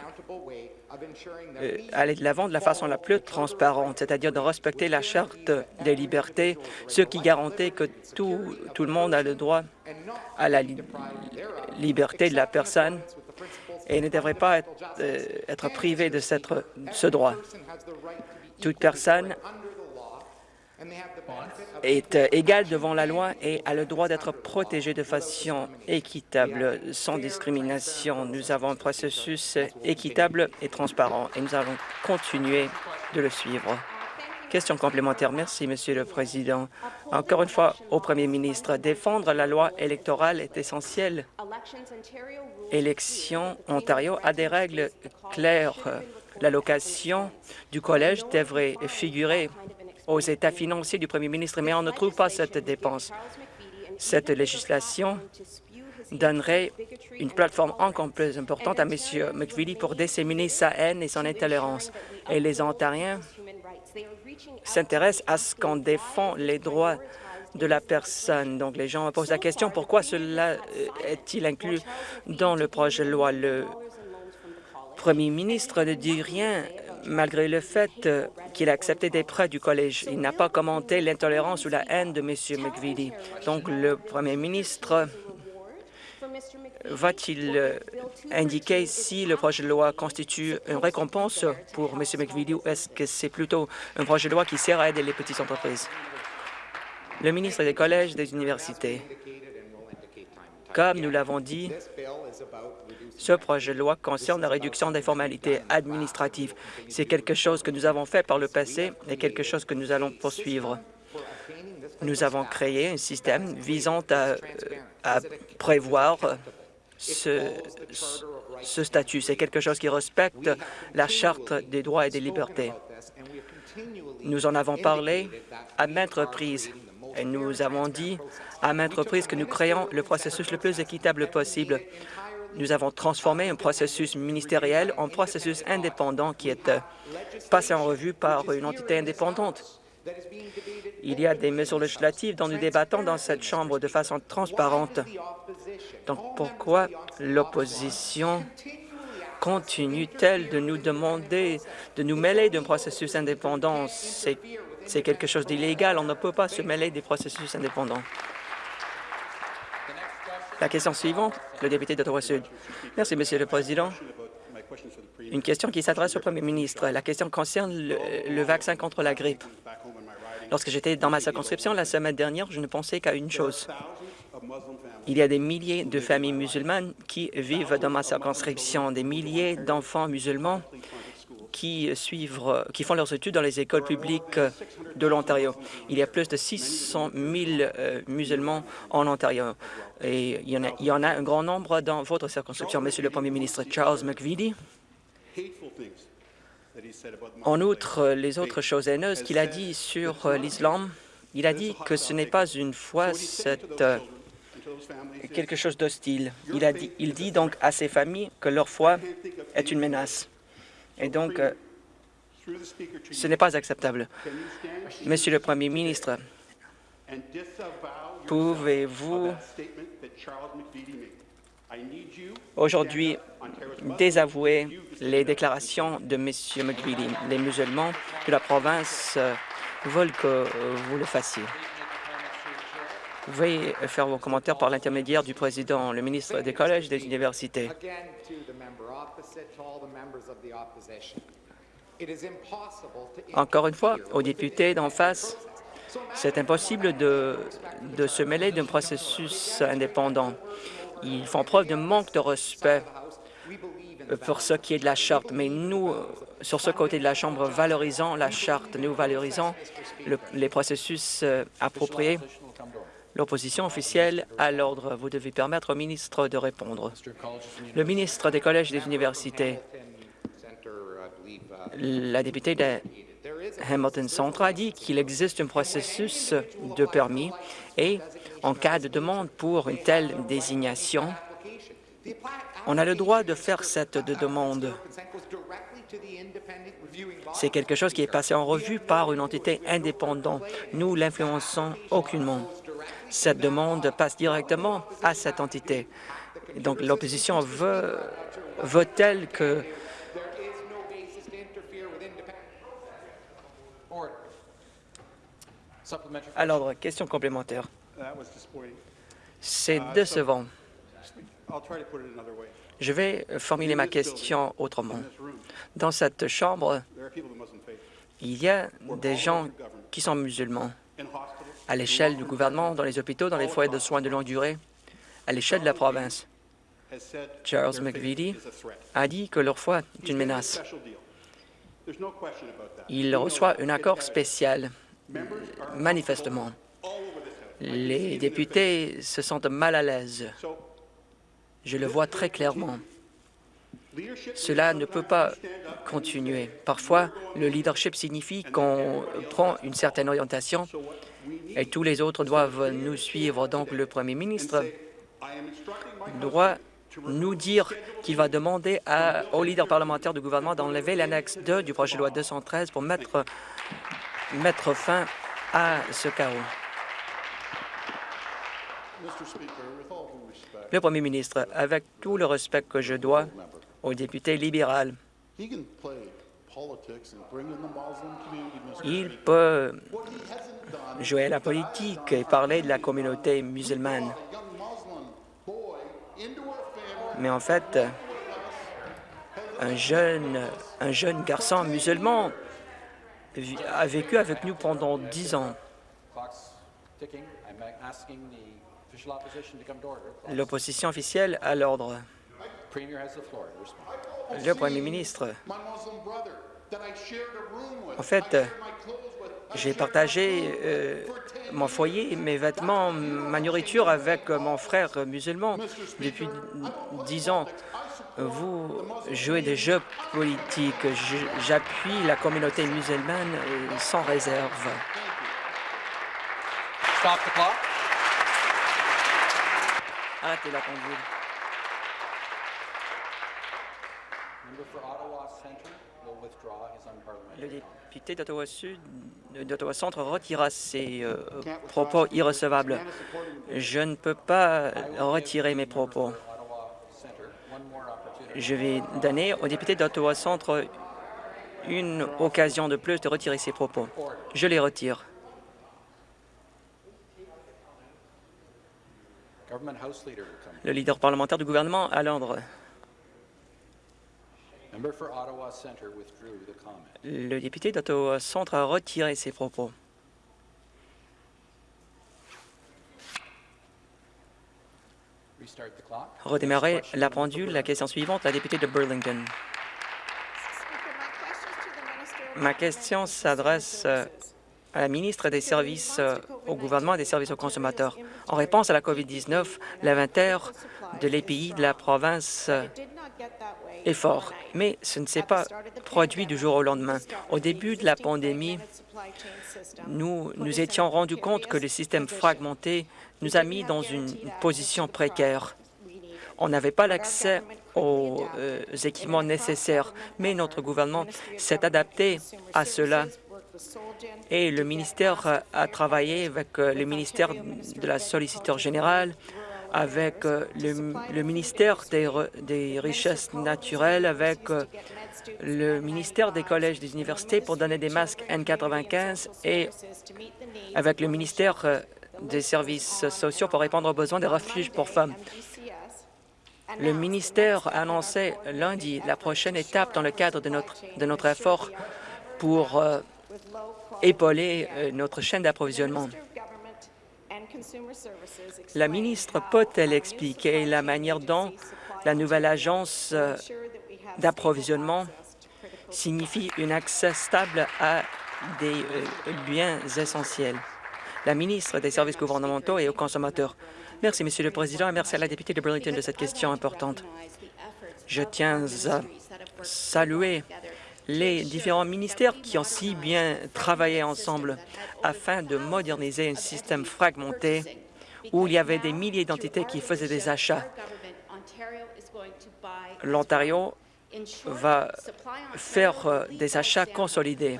aller de l'avant de la façon la plus transparente, c'est-à-dire de respecter la Charte des libertés, ce qui garantit que tout, tout le monde a le droit à la liberté de la personne et ne devrait pas être, euh, privé de ce droit. Toute personne est euh, égale devant la loi et a le droit d'être protégée de façon équitable, sans discrimination. Nous avons un processus équitable et transparent et nous allons continuer de le suivre. Question complémentaire. Merci, Monsieur le Président. Encore une fois, au Premier ministre, défendre la loi électorale est essentiel. Élection Ontario a des règles claires. L'allocation du collège devrait figurer aux états financiers du premier ministre, mais on ne trouve pas cette dépense. Cette législation donnerait une plateforme encore plus importante à M. McVitie pour disséminer sa haine et son intolérance. Et les Ontariens s'intéressent à ce qu'on défend les droits de la personne. Donc, les gens posent la question pourquoi cela est-il inclus dans le projet de loi? Le premier ministre ne dit rien malgré le fait euh, qu'il a accepté des prêts du collège. Il n'a pas commenté l'intolérance ou la haine de M. McVitie. Donc, le premier ministre va-t-il euh, indiquer si le projet de loi constitue une récompense pour M. McVitie ou est-ce que c'est plutôt un projet de loi qui sert à aider les petites entreprises? Le ministre des Collèges et des Universités. Comme nous l'avons dit, ce projet de loi concerne la réduction des formalités administratives. C'est quelque chose que nous avons fait par le passé et quelque chose que nous allons poursuivre. Nous avons créé un système visant à, à prévoir ce statut. C'est quelque chose qui respecte la Charte des droits et des libertés. Nous en avons parlé à maintes reprises et nous avons dit à maintes reprises que nous créons le processus le plus équitable possible. Nous avons transformé un processus ministériel en processus indépendant qui est euh, passé en revue par une entité indépendante. Il y a des mesures législatives dont nous débattons dans cette Chambre de façon transparente. Donc pourquoi l'opposition continue-t-elle de nous demander de nous mêler d'un processus indépendant? C'est C'est quelque chose d'illégal. On ne peut pas se mêler des processus indépendants. La question suivante, le député d'Ottawa-Sud. Merci, Monsieur le Président. Une question qui s'adresse au Premier ministre. La question concerne le, le vaccin contre la grippe. Lorsque j'étais dans ma circonscription la semaine dernière, je ne pensais qu'à une chose. Il y a des milliers de familles musulmanes qui vivent dans ma circonscription, des milliers d'enfants musulmans qui, suivent, qui font leurs études dans les écoles publiques de l'Ontario. Il y a plus de 600 000 euh, musulmans en Ontario et il y, en a, un grand nombre dans votre circonscription. Monsieur le Premier ministre Charles McVitie, en outre, les autres choses haineuses qu'il a dit sur euh, l'islam, il a dit que ce n'est pas une foi, c'est euh, quelque chose d'hostile. Il, a dit, il dit donc à ses familles que leur foi est une menace. Et donc, euh, ce n'est pas acceptable. Monsieur le Premier ministre, pouvez-vous aujourd'hui désavouer les déclarations de M. McVitie. Les musulmans de la province euh, veulent que vous le fassiez. Veuillez faire vos commentaires par l'intermédiaire du président, le ministre des collèges et des universités. Encore une fois, aux députés d'en face, c'est impossible de, de se mêler d'un processus indépendant. Ils font preuve d'un manque de respect pour ce qui est de la Charte. Mais nous, sur ce côté de la Chambre, valorisons la Charte. Nous valorisons le, les processus euh, appropriés. L'opposition officielle à l'ordre. Vous devez permettre au ministre de répondre. Le ministre des collèges et des universités, la députée de Hamilton Centre a dit qu'il existe un processus de permis et en cas de demande pour une telle désignation, on a le droit de faire cette demande. C'est quelque chose qui est passé en revue par une entité indépendante. Nous l'influençons aucunement. Cette demande passe directement à cette entité. Donc l'opposition veut, veut-elle que Alors, question complémentaire. C'est décevant. Je vais formuler ma question autrement. Dans cette Chambre, il y a des gens qui sont musulmans. À l'échelle du gouvernement, dans les hôpitaux, dans les foyers de soins de longue durée, à l'échelle de la province, Charles McVitie a dit que leur foi est une menace. Il reçoit un accord spécial, manifestement. Les députés se sentent mal à l'aise. Je le vois très clairement. Cela ne peut pas continuer. Parfois, le leadership signifie qu'on prend une certaine orientation et tous les autres doivent nous suivre. Donc, le premier ministre doit nous dire qu'il va demander aux leaders parlementaires du gouvernement d'enlever l'annexe 2 du projet de loi 213 pour mettre, mettre fin à ce chaos. Le Premier ministre, avec tout le respect que je dois au député libéral, il peut jouer à la politique et parler de la communauté musulmane. Mais en fait, un jeune, un jeune garçon musulman a vécu avec nous pendant dix ans. L'opposition officielle à l'ordre. Le Premier ministre. En fait, j'ai partagé euh, mon foyer, mes vêtements, ma nourriture avec mon frère musulman depuis dix ans. Vous jouez des jeux politiques. J'appuie la communauté musulmane euh, sans réserve. Stop the clock. Arrêtez la pendule. Le député d'Ottawa Sud, d'Ottawa Centre retira ses euh, propos irrecevables. Je ne peux pas retirer mes propos. Je vais donner au député d'Ottawa Centre une occasion de plus de retirer ses propos. Je les retire. Le leader parlementaire du gouvernement à l'ordre. Member for Ottawa Centre withdrew the comment. Le député d'Ottawa Centre a retiré ses propos. Redémarrer la pendule. La question suivante, la députée de Burlington. Ma question s'adresse euh, à la ministre des Services euh, au gouvernement et des services aux consommateurs. En réponse à la COVID-19, l'inventaire de l'EPI de la province euh, est fort, mais ce ne s'est pas produit du jour au lendemain. Au début de la pandémie, nous nous étions rendus compte que le système fragmenté nous a mis dans une position précaire. On n'avait pas l'accès aux euh, équipements nécessaires, mais notre gouvernement s'est adapté à cela et le ministère a- a travaillé avec euh, le ministère de la solliciteur générale, avec euh, le, le ministère des, Richesses naturelles, avec euh, le ministère des collèges des universités pour donner des masques N95 et avec le ministère euh, des services sociaux pour répondre aux besoins des refuges pour femmes. Le ministère a annoncé lundi la prochaine étape dans le cadre de notre, effort pour épauler notre chaîne d'approvisionnement. La ministre peut-elle expliquer la manière dont la nouvelle agence d'approvisionnement signifie un accès stable à des euh, biens essentiels? La ministre des Services gouvernementaux et aux consommateurs. Merci, Monsieur le Président, et merci à la députée de Burlington de cette question importante. Je tiens à saluer les différents ministères qui ont si bien travaillé ensemble afin de moderniser un système fragmenté où il y avait des milliers d'entités qui faisaient des achats. L'Ontario va faire euh, des achats consolidés.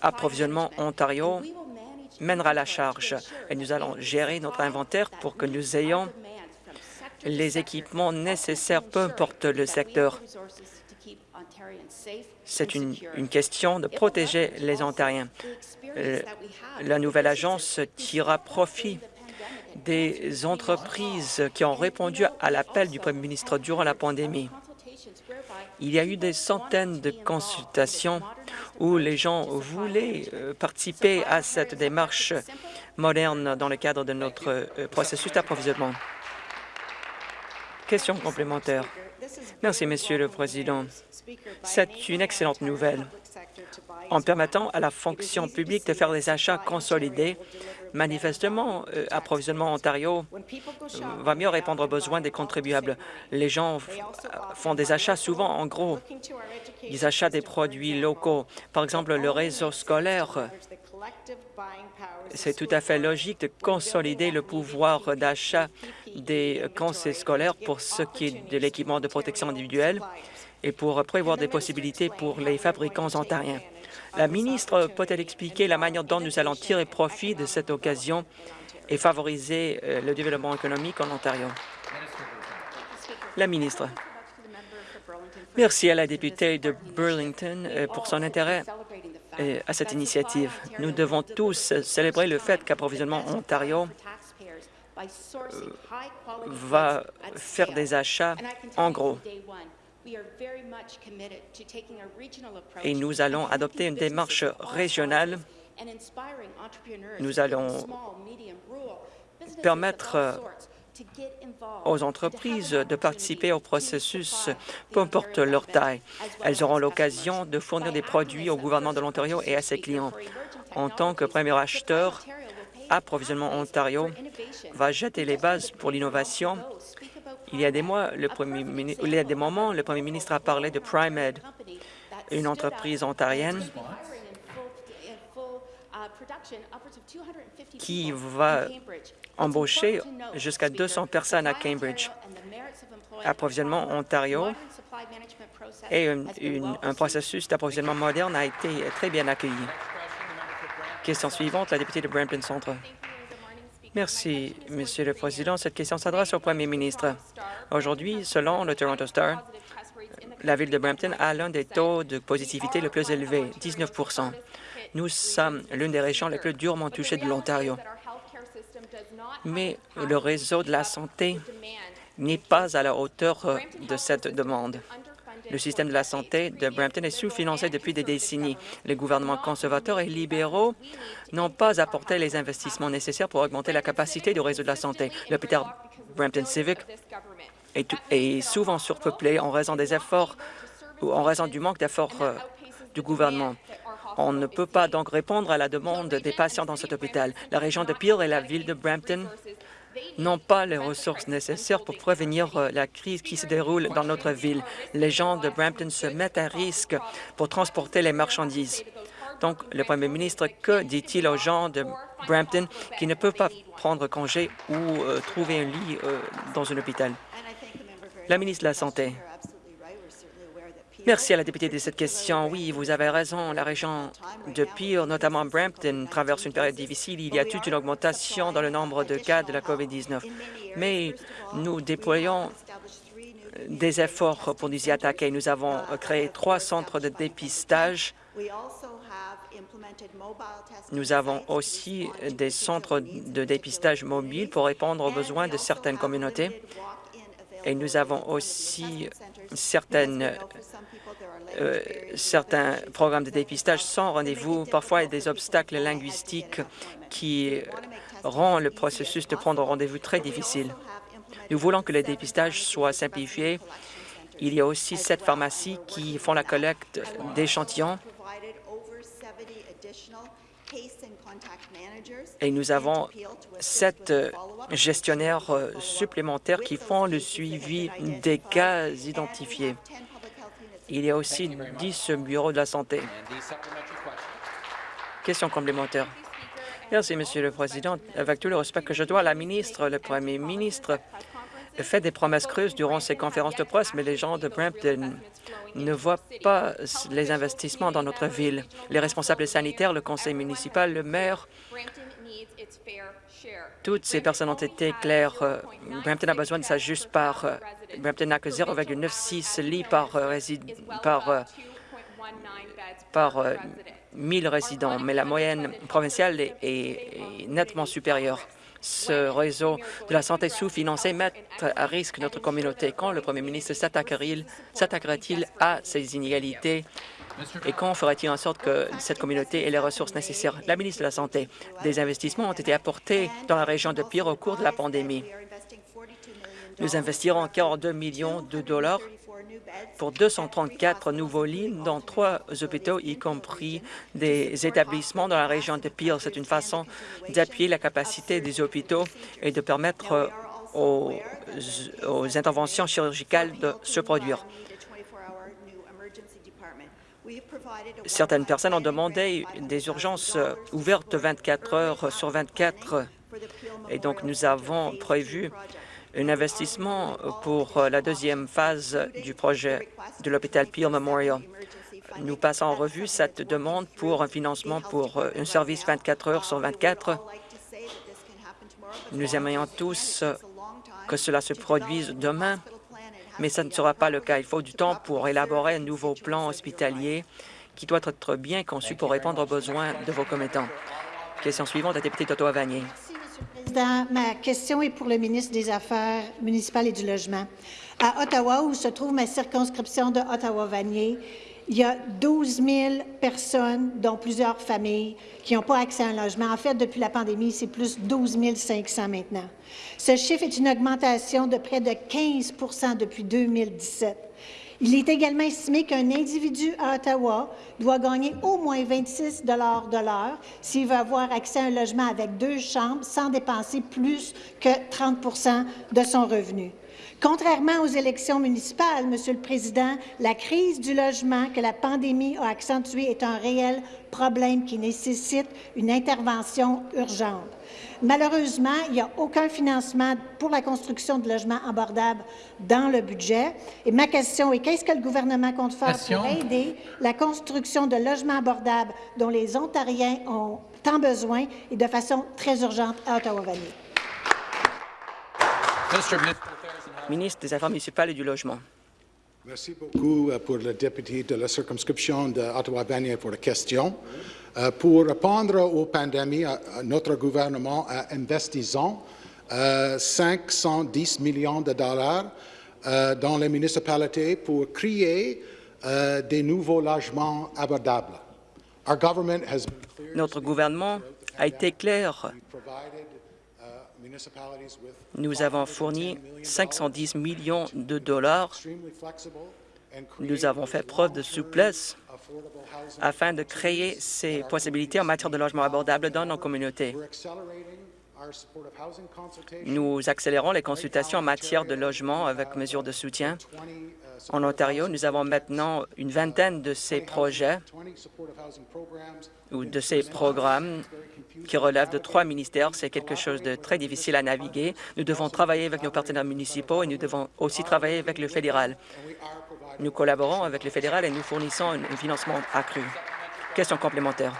Approvisionnement Ontario mènera la charge et nous allons gérer notre inventaire pour que nous ayons les équipements nécessaires, peu importe le secteur. C'est une, une question de protéger les Ontariens. Euh, La nouvelle agence tirera profit des entreprises qui ont répondu à l'appel du Premier ministre durant la pandémie. Il y a eu des centaines de consultations où les gens voulaient euh, participer à cette démarche moderne dans le cadre de notre euh, processus d'approvisionnement. Question complémentaire. Merci, Monsieur le Président. C'est une excellente nouvelle. En permettant à la fonction publique de faire des achats consolidés, manifestement, euh, Approvisionnement Ontario va mieux répondre aux besoins des contribuables. Les gens font des achats souvent en gros. Ils achètent des produits locaux. Par exemple, le réseau scolaire, c'est tout à fait logique de consolider le pouvoir d'achat des conseils scolaires pour ce qui est de l'équipement de protection individuelle et pour prévoir des possibilités pour les fabricants ontariens. La ministre peut-elle expliquer la manière dont nous allons tirer profit de cette occasion et favoriser euh, le développement économique en Ontario? La ministre. Merci à la députée de Burlington euh, pour son intérêt euh, à cette initiative. Nous devons tous célébrer le fait qu'Approvisionnement Ontario va faire des achats en gros. Et nous allons adopter une démarche régionale. Nous allons permettre aux entreprises de participer au processus, peu importe leur taille. Elles auront l'occasion de fournir des produits au gouvernement de l'Ontario et à ses clients. En tant que premier acheteur, Approvisionnement Ontario va jeter les bases pour l'innovation. Il y a des mois, le premier il moments, le premier ministre a parlé de PrimeEd, une entreprise ontarienne qui va embaucher jusqu'à 200 personnes à Cambridge. Approvisionnement Ontario et un processus d'approvisionnement moderne a été très bien accueilli. Question suivante, la députée de Brampton Centre. Merci, Monsieur le Président. Cette question s'adresse au Premier ministre. Aujourd'hui, selon le Toronto Star, la ville de Brampton a l'un des taux de positivité le plus élevé, 19% Nous sommes l'une des régions les plus durement touchées de l'Ontario. Mais le réseau de la santé n'est pas à la hauteur euh, de cette demande. Le système de la santé de Brampton est sous-financé depuis des décennies. Les gouvernements conservateurs et libéraux n'ont pas apporté les investissements nécessaires pour augmenter la capacité du réseau de la santé. L'hôpital Brampton Civic est, souvent surpeuplé en raison des efforts ou en raison du manque d'efforts euh, du gouvernement. On ne peut pas donc répondre à la demande des patients dans cet hôpital. La région de Peel et la ville de Brampton n'ont pas les ressources nécessaires pour prévenir euh, la crise qui se déroule dans notre ville. Les gens de Brampton se mettent à risque pour transporter les marchandises. Donc, le premier ministre, que dit-il aux gens de Brampton qui ne peuvent pas prendre congé ou euh, trouver un lit euh, dans un hôpital? La ministre de la Santé. Merci à la députée de cette question. Oui, vous avez raison. La région de Peel, notamment Brampton, traverse une période difficile. Il y a toute une augmentation dans le nombre de cas de la COVID-19. Mais nous déployons des efforts pour nous y attaquer. Nous avons créé trois centres de dépistage. Nous avons aussi des centres de dépistage mobiles pour répondre aux besoins de certaines communautés. Et nous avons aussi euh, certains programmes de dépistage sans rendez-vous. Parfois, des obstacles linguistiques qui rendent le processus de prendre rendez-vous très difficile. Nous voulons que le dépistage soit simplifié. Il y a aussi sept pharmacies qui font la collecte d'échantillons et nous avons sept gestionnaires supplémentaires qui font le suivi des cas identifiés. Il y a aussi 10 bureaux de la santé. Question complémentaire. Merci, Monsieur le Président. Avec tout le respect que je dois à la ministre, le Premier ministre fait des promesses creuses durant ses conférences de presse, mais les gens de Brampton ne voient pas les investissements dans notre ville. Les responsables sanitaires, le conseil municipal, le maire, toutes ces personnes ont été claires. Euh, Brampton a besoin de sa juste part. Euh, Brampton n'a que 0,96 lits par, euh, par, par 1000 résidents, mais la moyenne provinciale est, est nettement supérieure ce réseau de la santé sous-financé met à risque notre communauté. Quand le premier ministre s'attaquera-t-il à ces inégalités? Et quand ferait-il en sorte que cette communauté ait les ressources nécessaires? La ministre de la Santé, des investissements ont été apportés dans la région de Pire au cours de la pandémie. Nous investirons 42 millions de dollars pour 234 nouveaux lits dans trois hôpitaux, y compris des établissements dans la région de Peel. C'est une façon d'appuyer la capacité des hôpitaux et de permettre aux, aux interventions chirurgicales de se produire. Certaines personnes ont demandé des urgences ouvertes 24 heures sur 24 et donc nous avons prévu un investissement pour la deuxième phase du projet de l'hôpital Peel Memorial. Nous passons en revue cette demande pour un financement pour un service 24 heures sur 24. Nous aimerions tous que cela se produise demain, mais ce ne sera pas le cas. Il faut du temps pour élaborer un nouveau plan hospitalier qui doit être bien conçu pour répondre aux besoins de vos commettants. Question suivante, la députée d'Ottawa-Vanier. Président, ma question est pour le ministre des Affaires municipales et du Logement. À Ottawa, où se trouve ma circonscription de Ottawa-Vanier, il y a 12 000 personnes, dont plusieurs familles, qui n'ont pas accès à un logement. En fait, depuis la pandémie, c'est plus 12 500 maintenant. Ce chiffre est une augmentation de près de 15% depuis 2017. Il est également estimé qu'un individu à Ottawa doit gagner au moins 26 de l'heure s'il veut avoir accès à un logement avec deux chambres sans dépenser plus que 30% de son revenu. Contrairement aux élections municipales, Monsieur le Président, la crise du logement que la pandémie a accentuée est un réel problème qui nécessite une intervention urgente. Malheureusement, il n'y a aucun financement pour la construction de logements abordables dans le budget. Et ma question est, qu'est-ce que le gouvernement compte faire pour aider la construction de logements abordables dont les Ontariens ont tant besoin et de façon très urgente à Ottawa-Valley? Ministre des Affaires municipales et du Logement. Merci beaucoup euh, pour le député de la circonscription d'Ottawa-Vanier pour la question. Euh, pour répondre aux pandémies, euh, notre gouvernement a investi euh, 510 millions de dollars euh, dans les municipalités pour créer euh, des nouveaux logements abordables. Notre gouvernement a été clair. uh, Nous avons fourni 510 millions de dollars. Nous avons fait preuve de souplesse afin de créer ces possibilités en matière de logement abordable dans nos communautés. Nous accélérons les consultations en matière de logement avec mesures de soutien. 20, En Ontario, nous avons maintenant une vingtaine de ces projets 20 supportive housing programs ou de ces programmes qui relèvent de trois ministères. C'est quelque chose de très difficile à naviguer. Nous devons travailler avec nos partenaires municipaux et nous devons aussi travailler avec le fédéral. Nous collaborons avec le fédéral et nous fournissons un financement accru. Question complémentaire.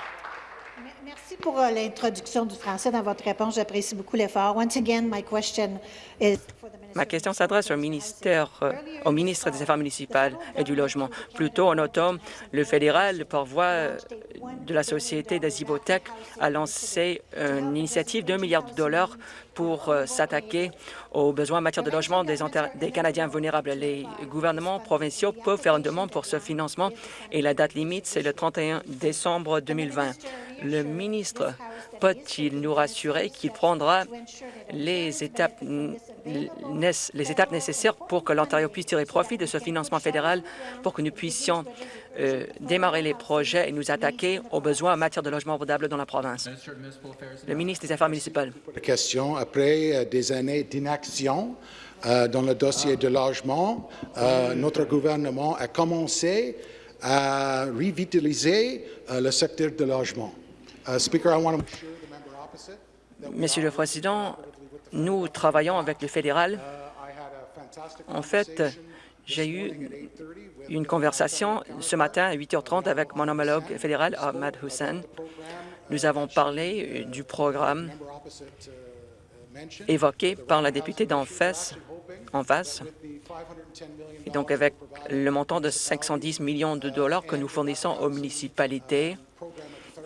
Merci pour euh, l'introduction du français dans votre réponse. J'apprécie beaucoup l'effort. Once again, my question is for the. Ma question s'adresse euh, au ministre des Affaires municipales et du Logement. Plus tôt en automne, le fédéral, par voie euh, de la Société des hypothèques, a lancé une initiative d'un milliard de dollars pour euh, s'attaquer aux besoins en matière de logement des, Canadiens vulnérables. Les gouvernements provinciaux peuvent faire une demande pour ce financement et la date limite, c'est le 31 décembre 2020. Le ministre peut-il nous rassurer qu'il prendra les étapes, les étapes nécessaires pour que l'Ontario puisse tirer profit de ce financement fédéral pour que nous puissions euh, démarrer les projets et nous attaquer aux besoins en matière de logement abordable dans la province. Le ministre des Affaires municipales. Question, après euh, des années d'inaction euh, dans le dossier de logement, notre gouvernement a commencé à revitaliser le secteur de logement. Uh, Speaker, I want to Monsieur le Président, nous travaillons avec le fédéral. En fait, j'ai eu morning at 8:30 with une conversation ce matin à 8h30 avec mon homologue fédéral, Ahmad Hussein. Nous avons parlé du programme évoqué par la députée d'en face, en face. With the 510 million Et donc, avec le montant de 510 millions de dollars que nous fournissons aux municipalités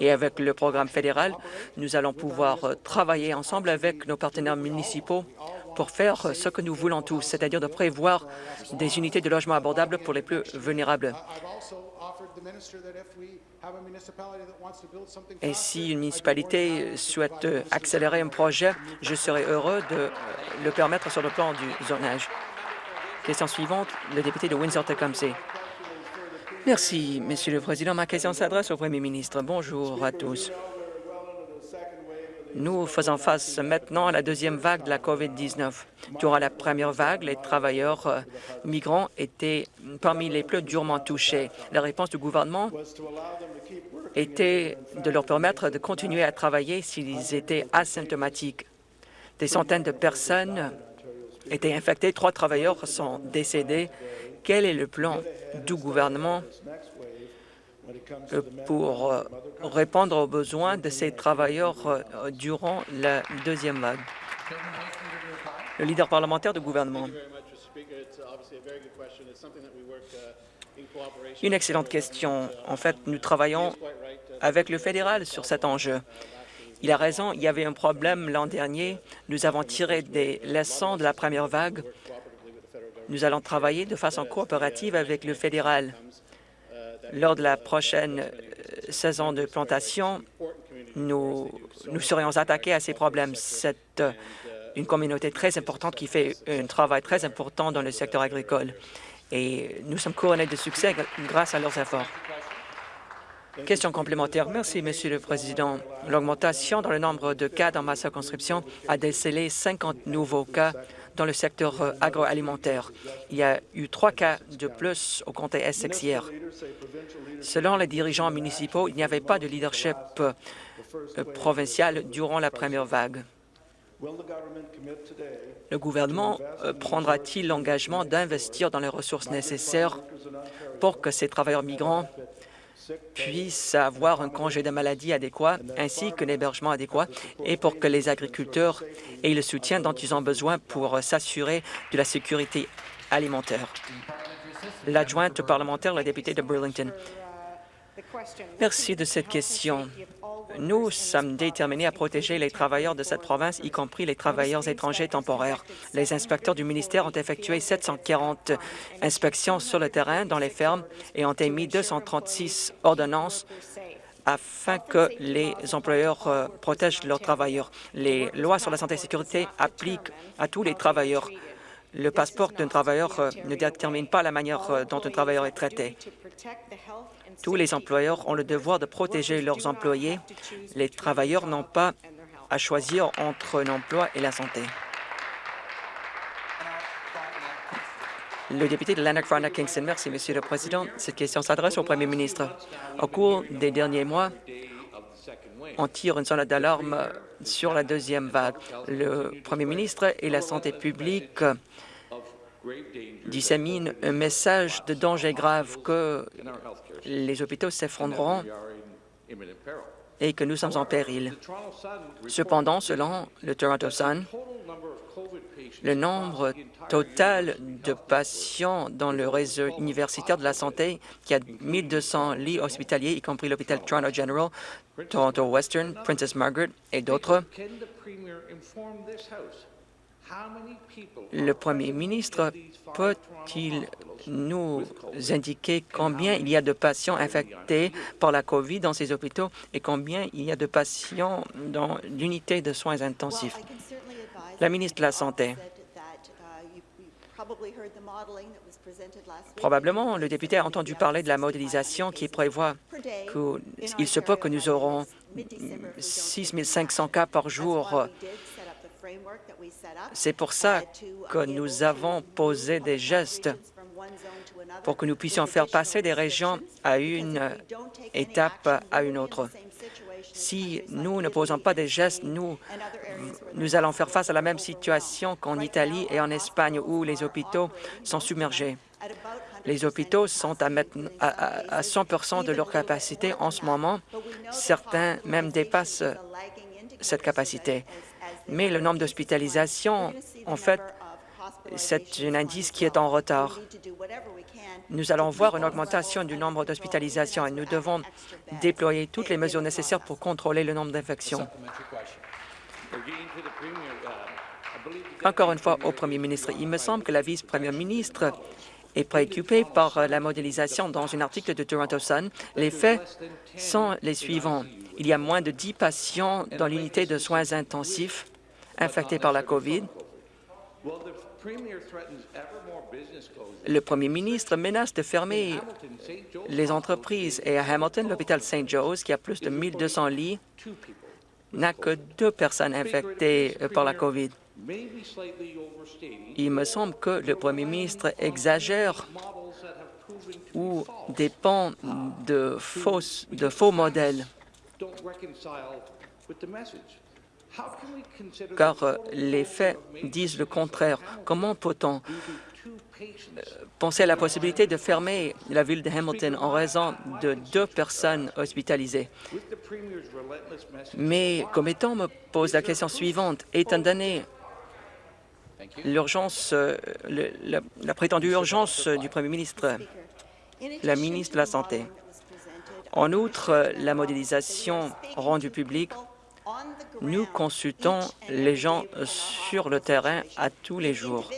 et avec le programme fédéral, nous allons pouvoir euh, travailler ensemble avec nos partenaires municipaux pour faire euh, ce que nous voulons tous, c'est-à-dire de prévoir des unités de logement abordables pour les plus vulnérables. Et si une municipalité souhaite euh, accélérer un projet, je serai heureux de le permettre sur le plan du zonage. Question suivante, le député de Windsor-Tecumseh. Merci, Monsieur le Président. Ma question s'adresse au Premier ministre. Bonjour à tous. Nous faisons face maintenant à la deuxième vague de la COVID-19. Durant la première vague, les travailleurs euh, migrants étaient parmi les plus durement touchés. La réponse du gouvernement était de leur permettre de continuer à travailler s'ils étaient asymptomatiques. Des centaines de personnes étaient infectées, trois travailleurs sont décédés. Quel est le plan du gouvernement euh, pour euh, répondre aux besoins de ces travailleurs euh, durant la deuxième vague? Le leader parlementaire du gouvernement. Une excellente question. En fait, nous travaillons avec le fédéral sur cet enjeu. Il a raison, il y avait un problème l'an dernier. Nous avons tiré des leçons de la première vague. Nous allons travailler de façon coopérative avec le fédéral. Lors de la prochaine euh, saison de plantation, nous, nous serions attaqués à ces problèmes. C'est euh, une communauté très importante qui fait un travail très important dans le secteur agricole. Et nous sommes couronnés de succès grâce à leurs efforts. Question complémentaire. Merci, Monsieur le Président. L'augmentation dans le nombre de cas dans ma circonscription a décelé 50 nouveaux cas dans le secteur euh, agroalimentaire. Il y a eu trois cas de plus au comté Essex hier. Selon les dirigeants municipaux, il n'y avait pas de leadership euh, provincial durant la première vague. Le gouvernement euh, prendra-t-il l'engagement d'investir dans les ressources nécessaires pour que ces travailleurs migrants puissent avoir un congé de maladie adéquat ainsi qu'un hébergement adéquat et pour que les agriculteurs aient le soutien dont ils ont besoin pour s'assurer de la sécurité alimentaire. L'adjointe parlementaire, la députée de Burlington. Merci de cette question. Nous sommes déterminés à protéger les travailleurs de cette province, y compris les travailleurs étrangers temporaires. Les inspecteurs du ministère ont effectué 740 inspections sur le terrain dans les fermes et ont émis 236 ordonnances afin que les employeurs euh, protègent leurs travailleurs. Les lois sur la santé et la sécurité appliquent à tous les travailleurs. Le passeport d'un travailleur euh, ne détermine pas la manière euh, dont un travailleur est traité. Tous les employeurs ont le devoir de protéger leurs employés. Les travailleurs n'ont pas à choisir entre un emploi et la santé. Le député de Lanark-Frontenac-Kingston. Merci, Monsieur le Président. Cette question s'adresse au Premier ministre. Au cours des derniers mois, on tire une sonnette d'alarme sur la deuxième vague. Le Premier ministre et la santé publique disséminent un message de danger grave que les hôpitaux s'effondreront et que nous sommes en péril. Cependant, selon le Toronto Sun, le nombre total de patients dans le réseau universitaire de la santé, qui a 1200 lits hospitaliers, y compris l'hôpital Toronto General, Toronto Western, Princess Margaret et d'autres, le Premier ministre peut-il nous indiquer combien il y a de patients infectés par la COVID dans ces hôpitaux et combien il y a de patients dans l'unité de soins intensifs? La ministre de la Santé. Probablement, le député a entendu parler de la modélisation qui prévoit qu'il se peut que nous aurons 6 500 cas par jour c'est pour ça que nous avons posé des gestes pour que nous puissions faire passer des régions à une étape à une autre. Si nous ne posons pas des gestes, nous, allons faire face à la même situation qu'en Italie et en Espagne, où les hôpitaux sont submergés. Les hôpitaux sont à 100% de leur capacité en ce moment. Certains même dépassent cette capacité mais le nombre d'hospitalisations, en fait, c'est un indice qui est en retard. Nous allons voir une augmentation du nombre d'hospitalisations et nous devons déployer toutes les mesures nécessaires pour contrôler le nombre d'infections. Encore une fois, au Premier ministre, il me semble que la vice-première ministre est préoccupée par la modélisation dans un article de Toronto Sun. Les faits sont les suivants. Il y a moins de 10 patients dans l'unité de soins intensifs infectés par la COVID. Le premier ministre menace de fermer les entreprises et à Hamilton, l'hôpital St. Joe's, qui a plus de 1200 lits, n'a que deux personnes infectées par la COVID. Il me semble que le premier ministre exagère ou dépend de, fausses, de faux modèles car euh, les faits disent le contraire. Comment peut-on euh, penser à la possibilité de fermer la ville de Hamilton en raison de deux personnes hospitalisées? Mais comme étant me pose la question suivante, étant donné l'urgence, euh, la, la prétendue urgence du Premier ministre, la ministre de la Santé. En outre, la modélisation rendue publique nous consultons les gens sur le terrain à tous les jours,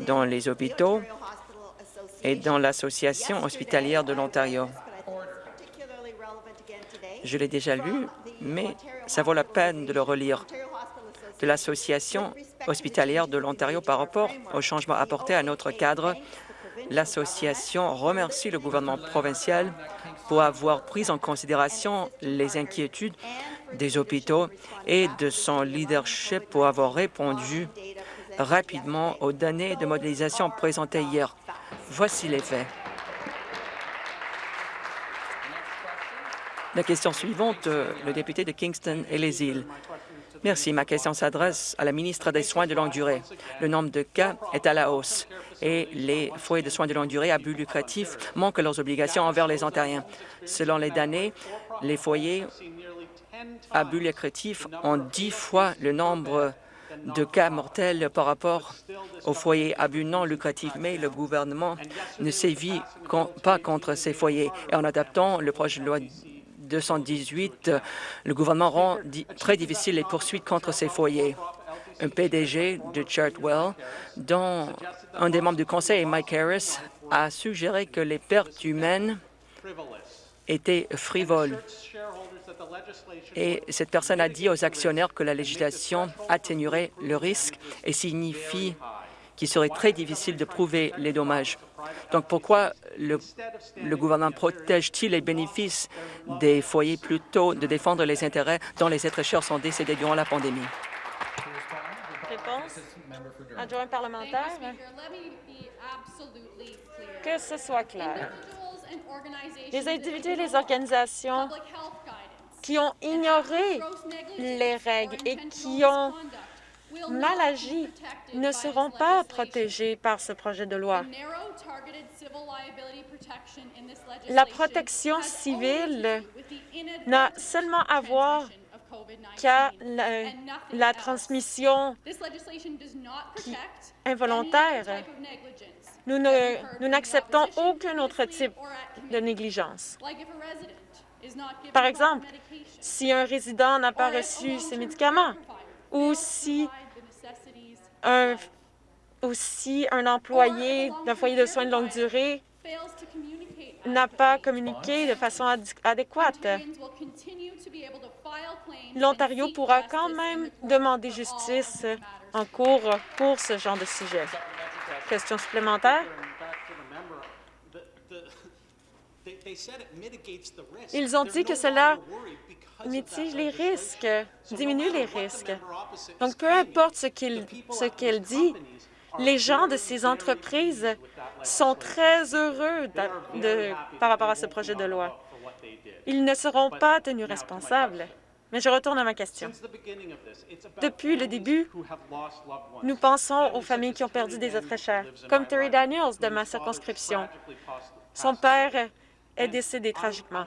dans les hôpitaux et dans l'Association hospitalière de l'Ontario. Je l'ai déjà lu, mais ça vaut la peine de le relire. De l'Association hospitalière de l'Ontario par rapport aux changements apportés à notre cadre, l'association remercie le gouvernement provincial pour avoir pris en considération les inquiétudes des hôpitaux et de son leadership pour avoir répondu rapidement aux données de modélisation présentées hier. Voici les faits. La question suivante, euh, le député de Kingston et les îles. Merci. Ma question s'adresse à la ministre des Soins de longue durée. Le nombre de cas est à la hausse et les foyers de soins de longue durée à but lucratif manquent leurs obligations envers les Ontariens. Selon les données, les foyers à but lucratif ont dix fois le nombre de cas mortels par rapport aux foyers à but non lucratif, mais le gouvernement ne sévit pas contre ces foyers. Et en adaptant le projet de loi 218, le gouvernement rend très difficile les poursuites contre ces foyers. Un PDG de Chartwell, dont un des membres du conseil, Mike Harris, a suggéré que les pertes humaines étaient frivoles. Et cette personne a dit aux actionnaires que la législation atténuerait le risque et signifie qu'il serait très difficile de prouver les dommages. Donc pourquoi le, gouvernement protège-t-il les bénéfices des foyers plutôt de défendre les intérêts dont les êtres chers sont décédés durant la pandémie? Réponse. Adjoint parlementaire. Que ce soit clair. Les individus et les organisations qui ont ignoré les règles et qui ont mal agi ne seront pas protégés par ce projet de loi. La protection civile n'a seulement à voir qu'à la, transmission involontaire. Nous n'acceptons aucun autre type de négligence. Par exemple, si un résident n'a pas reçu ses médicaments ou si un, ou si un employé d'un foyer de soins de longue durée n'a pas communiqué de façon adéquate. L'Ontario pourra quand même demander justice en cours pour ce genre de sujet. Question supplémentaire? Ils ont dit que cela mitige les risques, diminue les risques. Donc, peu importe ce qu'elle qu dit, les gens de ces entreprises sont très heureux de, de, par rapport à ce projet de loi. Ils ne seront pas tenus responsables. Mais je retourne à ma question. Depuis le début, nous pensons aux familles qui ont perdu des êtres chers, comme Terry Daniels de ma circonscription. Son père est décédé tragiquement.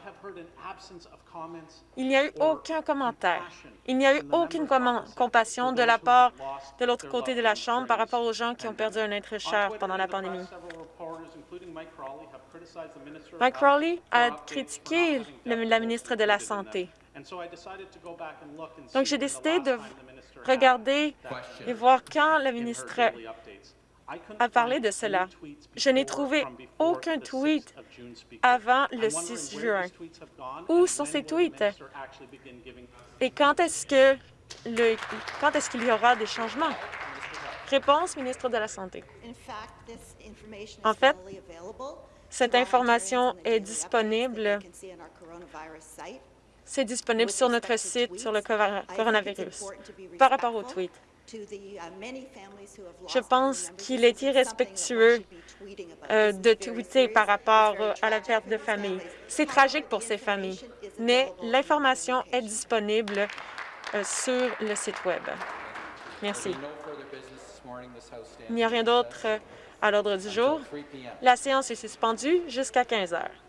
Il n'y a eu aucun commentaire. Il n'y a eu aucune compassion de la part de l'autre côté de la Chambre par rapport aux gens qui ont perdu un être cher pendant la pandémie. Mike Crowley a critiqué la ministre de la Santé. Donc, j'ai décidé de regarder et voir quand la ministre a parlé de cela. Je n'ai trouvé aucun tweet avant le 6 juin. Où sont ces tweets? Et quand est-ce que le, quand est-ce qu'il y aura des changements? Réponse, ministre de la Santé. En fait, cette information est disponible c'est disponible sur notre site sur le coronavirus. Par rapport au tweet, je pense qu'il est irrespectueux euh, de tweeter par rapport à la perte de famille. C'est tragique pour ces familles, mais l'information est disponible euh, sur le site Web. Merci. Il n'y a rien d'autre à l'ordre du jour. La séance est suspendue jusqu'à 15 heures.